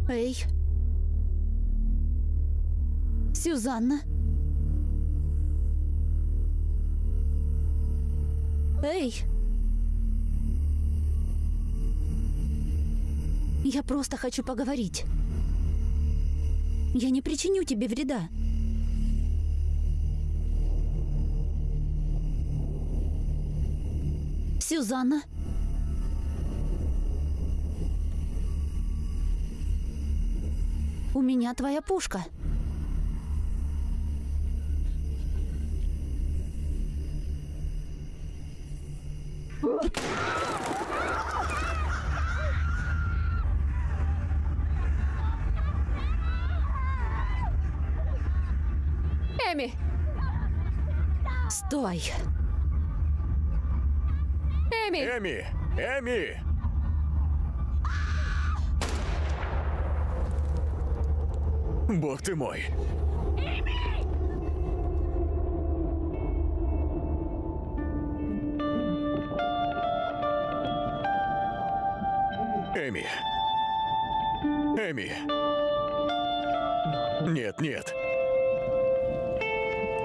Эй. Сюзанна. Эй. Я просто хочу поговорить. Я не причиню тебе вреда. Сюзанна. У меня твоя пушка. Эми! Стой. Эми! Эми! Эми! Бог ты мой. Эми. Эми. Нет, нет.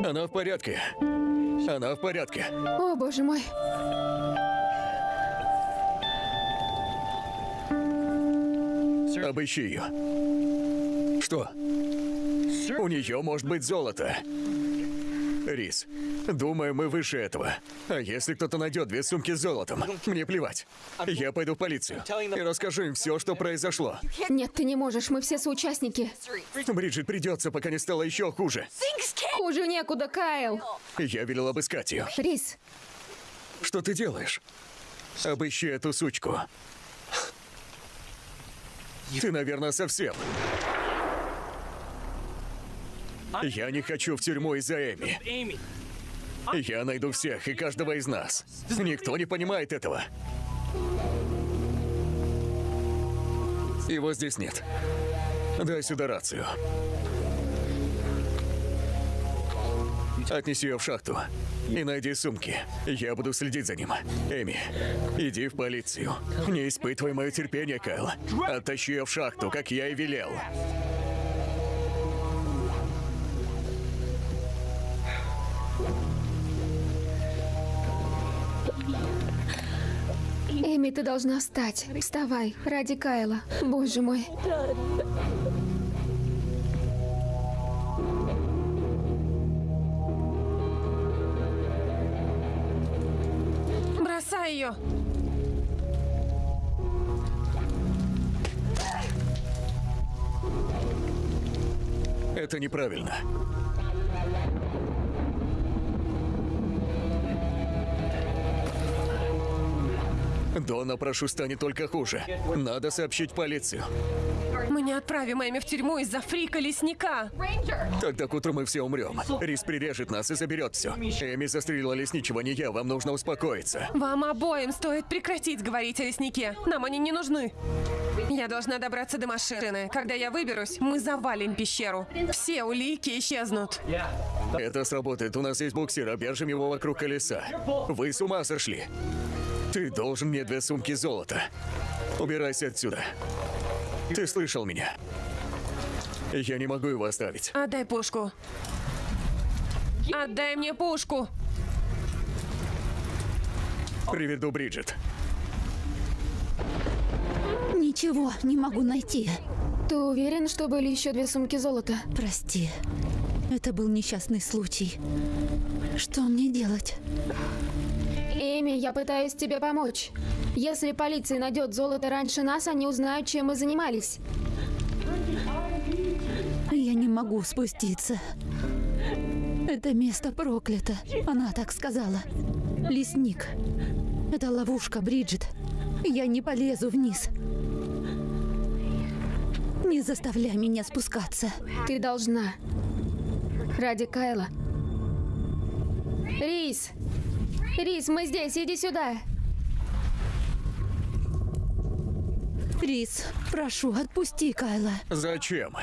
Она в порядке. Она в порядке. О, боже мой. Обыщи ее. Что? У нее может быть золото. Рис, думаю, мы выше этого. А если кто-то найдет две сумки с золотом, мне плевать. Я пойду в полицию и расскажу им все, что произошло. Нет, ты не можешь, мы все соучастники. Бриджит придется, пока не стало еще хуже. Хуже некуда, Кайл. Я велел обыскать ее. Рис, Что ты делаешь? Обыщи эту сучку. Ты, наверное, совсем. Я не хочу в тюрьму из-за Эми. Я найду всех и каждого из нас. Никто не понимает этого. Его здесь нет. Дай сюда рацию. Отнеси ее в шахту и найди сумки. Я буду следить за ним. Эми, иди в полицию. Не испытывай мое терпение, Кайл. Оттащи ее в шахту, как я и велел. Эми, ты должна встать. Вставай, ради Кайла. Боже мой. Бросай ее! Это неправильно. Дона, прошу, станет только хуже. Надо сообщить полицию. Отправим Эми в тюрьму из-за фрика лесника. Тогда к утру мы все умрем. Рис прирежет нас и заберет все. Эми застрелила лесничего, не я. Вам нужно успокоиться. Вам обоим стоит прекратить говорить о леснике. Нам они не нужны. Я должна добраться до машины. Когда я выберусь, мы завалим пещеру. Все улики исчезнут. Это сработает. У нас есть буксир, обвяжем его вокруг колеса. Вы с ума сошли. Ты должен мне две сумки золота. Убирайся отсюда. Ты слышал меня. Я не могу его оставить. Отдай пушку. Отдай мне пушку. Приведу Бриджит. Ничего не могу найти. Ты уверен, что были еще две сумки золота? Прости. Это был несчастный случай. Что мне делать? Эми, я пытаюсь тебе помочь. Если полиция найдет золото раньше нас, они узнают, чем мы занимались. Я не могу спуститься. Это место проклято. Она так сказала. Лесник. Это ловушка, Бриджит. Я не полезу вниз. Не заставляй меня спускаться. Ты должна. Ради Кайла. Рис! Рис, мы здесь, иди сюда. Рис, прошу, отпусти Кайла. Зачем?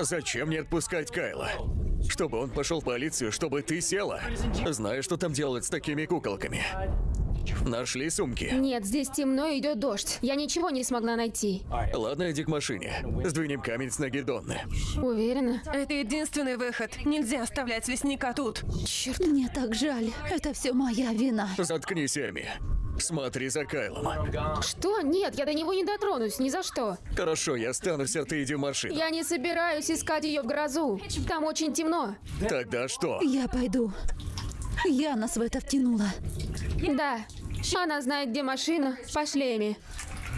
Зачем мне отпускать Кайла? Чтобы он пошел в полицию, чтобы ты села? Знаешь, что там делают с такими куколками? Нашли сумки? Нет, здесь темно и идет дождь. Я ничего не смогла найти. Ладно, иди к машине. Сдвинем камень с ноги Донны. Уверена? Это единственный выход. Нельзя оставлять лесника тут. Черт, мне так жаль. Это все моя вина. Заткнись, Эми. Смотри за Кайлом. Что? Нет, я до него не дотронусь, ни за что. Хорошо, я останусь, а ты иди в машину. Я не собираюсь искать ее в грозу. Там очень темно. Тогда что? Я пойду. Я нас в это втянула. Да. Она знает, где машина. Пошли, Эми.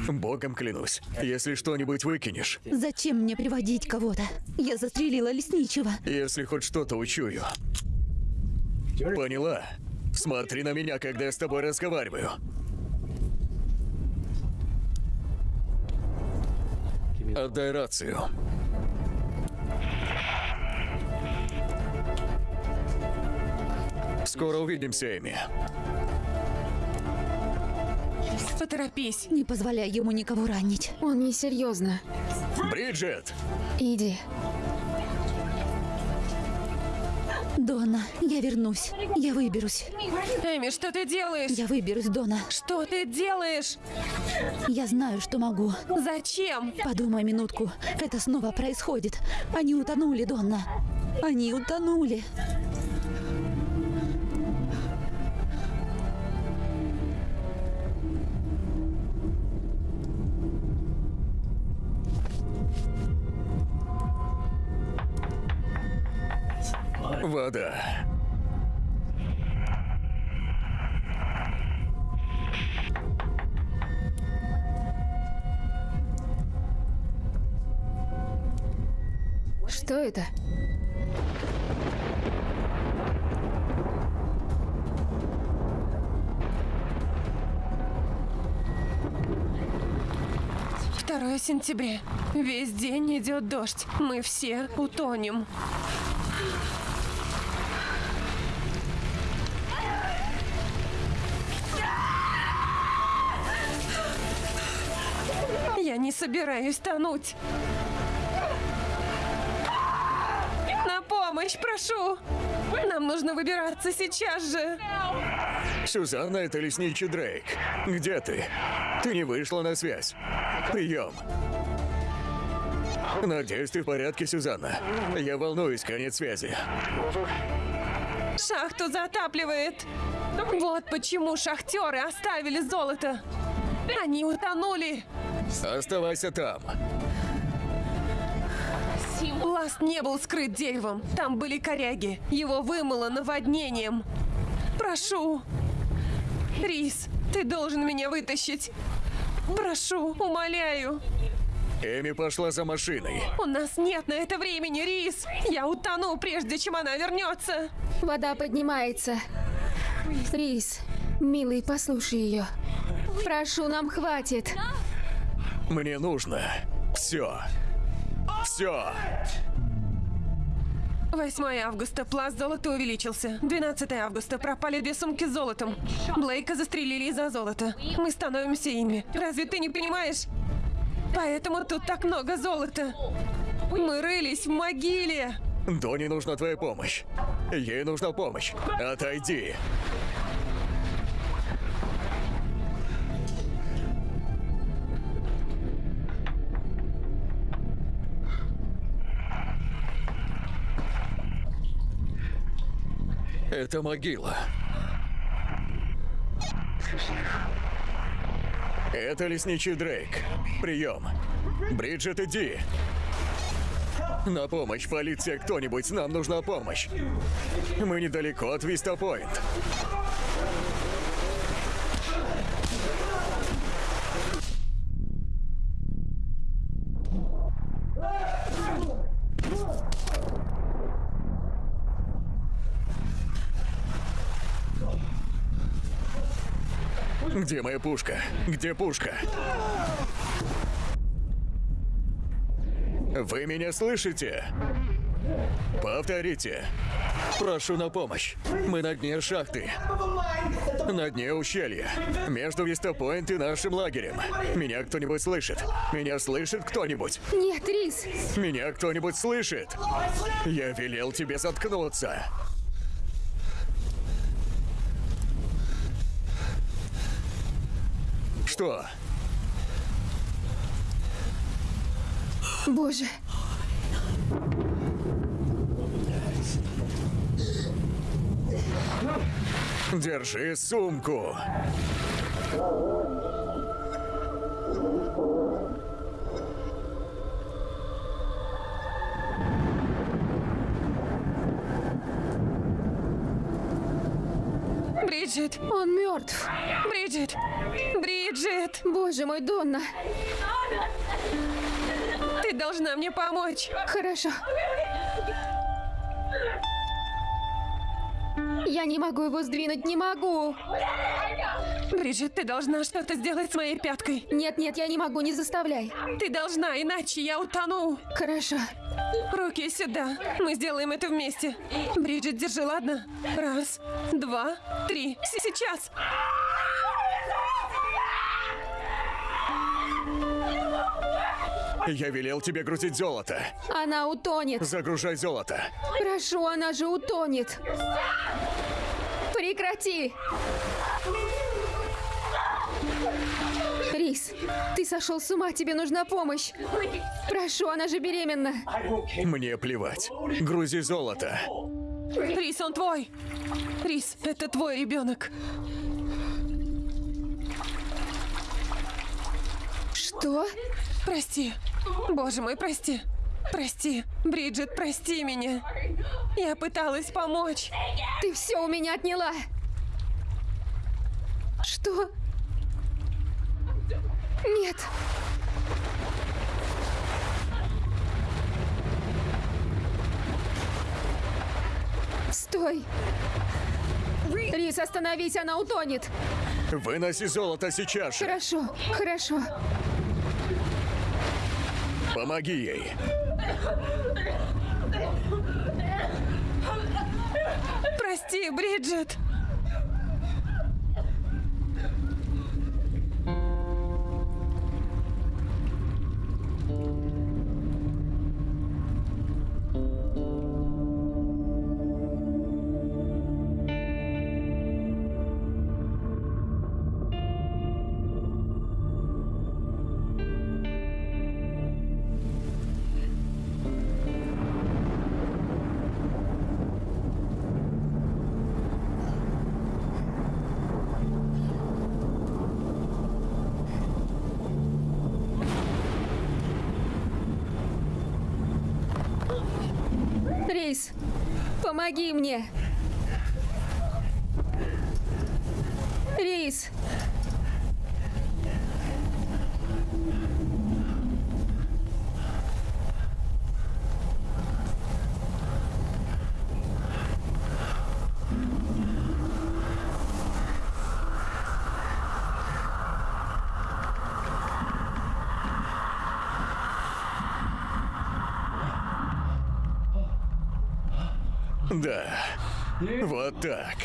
Богом клянусь, если что-нибудь выкинешь, Зачем мне приводить кого-то? Я застрелила лесничего. если хоть что-то учую. Поняла? Смотри на меня, когда я с тобой разговариваю. Отдай рацию. Скоро увидимся, Эми. Поторопись. Не позволяй ему никого ранить. Он несерьезно. Бриджит! Иди. Дона, я вернусь. Я выберусь. Эми, что ты делаешь? Я выберусь, Дона. Что ты делаешь? Я знаю, что могу. Зачем? Подумай минутку. Это снова происходит. Они утонули, Донна. Они утонули. Вода. Что это? Второе сентября. Весь день идет дождь. Мы все утонем. Не собираюсь тонуть. помощь, прошу! Нам нужно выбираться сейчас же! Сюзанна, это лесничий Дрейк. Где ты? Ты не вышла на связь. Прием. Надеюсь, ты в порядке, Сюзанна. Я волнуюсь, конец связи. Шахту затапливает! Вот почему шахтеры оставили золото! Они утонули! Оставайся там. Ласт не был скрыт деревом. Там были коряги. Его вымыло наводнением. Прошу. Рис, ты должен меня вытащить. Прошу, умоляю. Эми пошла за машиной. У нас нет на это времени, Рис. Я утону, прежде чем она вернется. Вода поднимается. Рис, милый, послушай ее. Прошу, нам хватит. Мне нужно все. Все. 8 августа. Пласт золота увеличился. 12 августа. Пропали две сумки с золотом. Блейка застрелили из-за золота. Мы становимся ими. Разве ты не понимаешь? Поэтому тут так много золота. Мы рылись в могиле. Доне нужна твоя помощь. Ей нужна помощь. Отойди. Это могила. Это лесничий Дрейк. Прием. Бриджит, иди. На помощь, полиция, кто-нибудь, нам нужна помощь. Мы недалеко от Вистапойнт. Где моя пушка? Где пушка? Вы меня слышите? Повторите. Прошу на помощь. Мы на дне шахты. На дне ущелья. Между Вистапойнт и нашим лагерем. Меня кто-нибудь слышит? Меня слышит кто-нибудь? Нет, Рис, Меня кто-нибудь слышит? Я велел тебе заткнуться. Что? боже. Держи сумку. Бриджит, Он мертв. Бриджит, Бриджит, Боже мой, Донна. ты должна мне помочь. Хорошо. Я не могу его сдвинуть, не могу. Бриджит, ты должна что-то сделать с моей пяткой. Нет, нет, я не могу, не заставляй. Ты должна, иначе я утону. Хорошо. Руки сюда. Мы сделаем это вместе. Бриджит, держи, ладно? Раз, два, три. С- Сейчас. Я велел тебе грузить золото. Она утонет. Загружай золото. Прошу, она же утонет. Прекрати. Рис, ты сошел с ума, тебе нужна помощь. Прошу, она же беременна. Мне плевать. Грузи золото. Рис, он твой. Рис, это твой ребенок. Что? Прости. Боже мой, прости. Прости. Бриджит, прости меня. Я пыталась помочь. Ты все у меня отняла. Что? Нет. Стой. Рис, остановись, она утонет. Выноси золото сейчас же. Хорошо, хорошо. Помоги ей. Прости, Бриджит. Помоги мне. Рис. Да. Вот так.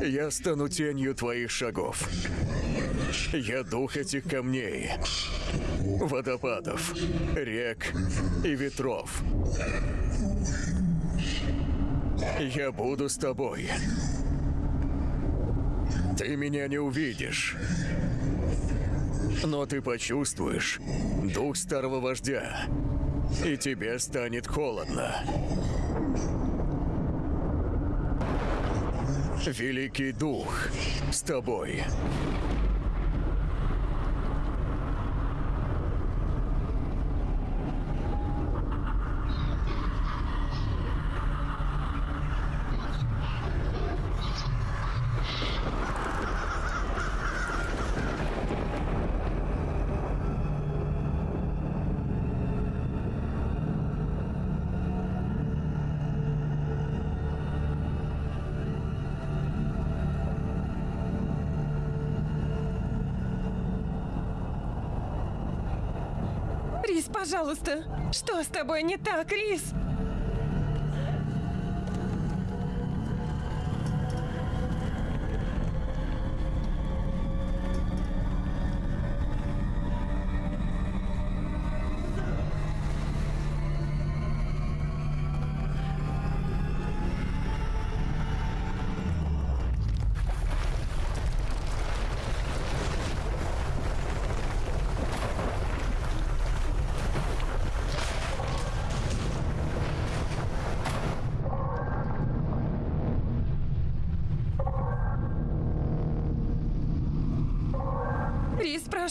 Я стану тенью твоих шагов. Я дух этих камней, водопадов, рек и ветров. Я буду с тобой. Ты меня не увидишь. Но ты почувствуешь дух старого вождя, и тебе станет холодно. Великий дух с тобой. Рис, пожалуйста. Что с тобой не так, Рис?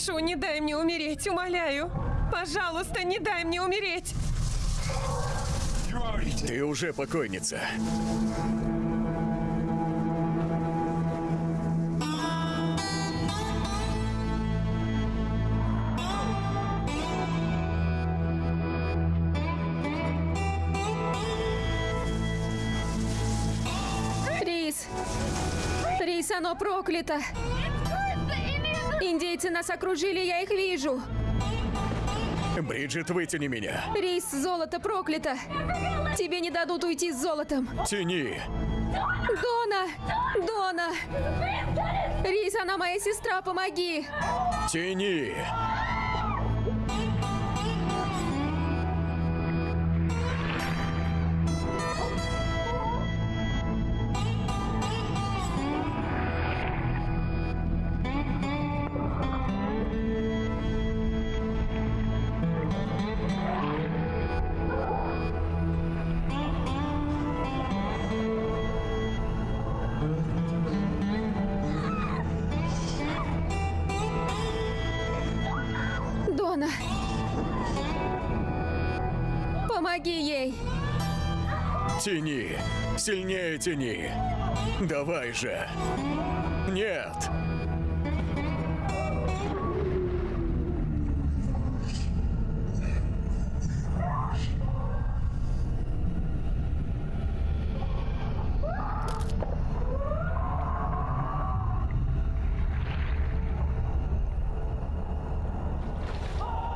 Прошу, не дай мне умереть, умоляю. Пожалуйста, не дай мне умереть. Ты уже покойница. Рис. Рис, оно проклято. Индейцы нас окружили, я их вижу. Бриджит, вытяни меня. Рис, золото проклято. Тебе не дадут уйти с золотом. Тяни. Дона! Дона! Рис, она моя сестра, помоги! Тяни. Сильнее тяни. Давай же. Нет.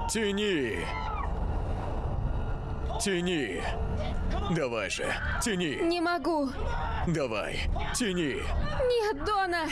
Тяни. Тяни. Давай же, тяни. Не могу! Давай, тяни. Нет, Дона!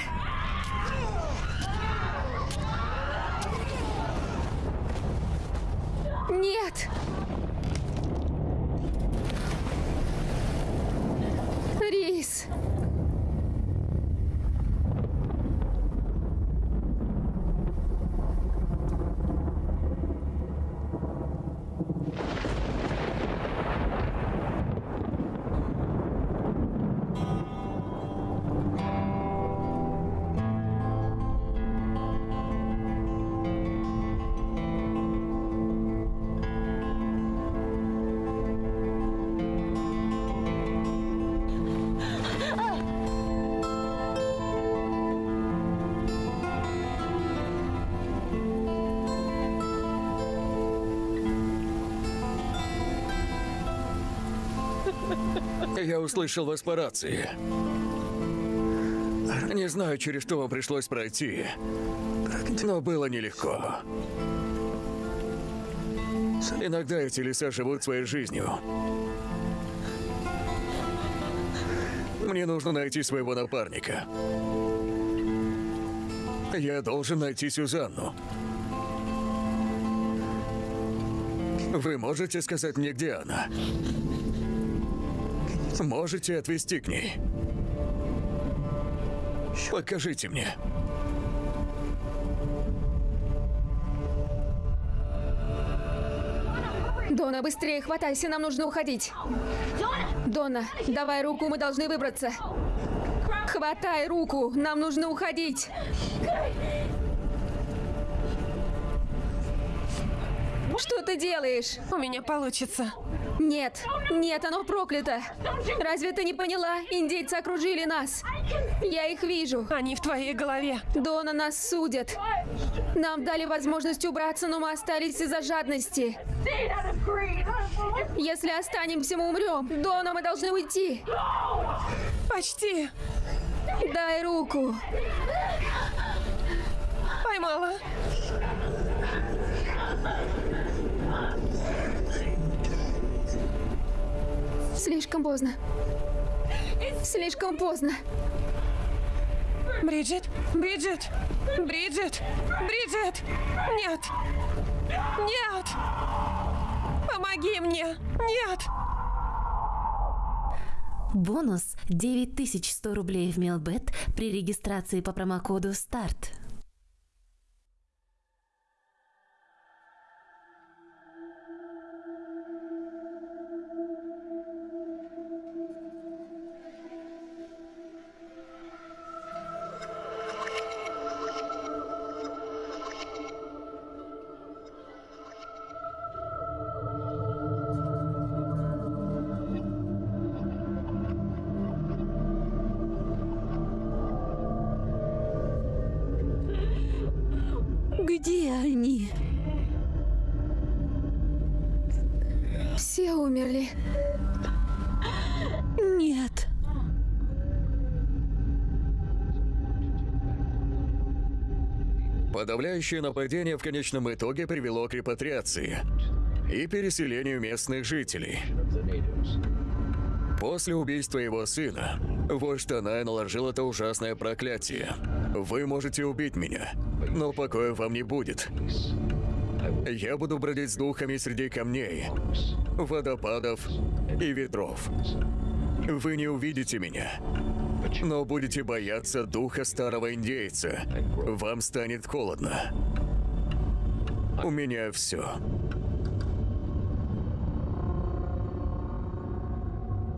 Услышал вас по рации. Не знаю, через что вам пришлось пройти, но было нелегко. Иногда эти леса живут своей жизнью. Мне нужно найти своего напарника. Я должен найти Сюзанну. Вы можете сказать мне, где она? Можете отвезти к ней? Покажите мне. Дона, быстрее хватайся, нам нужно уходить. Дона, давай руку, мы должны выбраться. Хватай руку, нам нужно уходить. Что ты делаешь? У меня получится. Нет, нет, оно проклято. Разве ты не поняла? Индейцы окружили нас. Я их вижу. Они в твоей голове. Дона нас судят. Нам дали возможность убраться, но мы остались из-за жадности. Если останемся, мы умрем. Дона, мы должны уйти. Почти. Дай руку. Поймала. Слишком поздно. Слишком поздно. Бриджит, Бриджит, Бриджит, Бриджит. Нет. Нет. Помоги мне. Нет. Бонус 9100 рублей в Мелбет при регистрации по промокоду СТАРТ. Подавляющее нападение в конечном итоге привело к репатриации и переселению местных жителей. После убийства его сына, вождь Танай наложил это ужасное проклятие. Вы можете убить меня, но покоя вам не будет. Я буду бродить с духами среди камней, водопадов и ветров. Вы не увидите меня, но будете бояться духа старого индейца. Вам станет холодно. У меня все.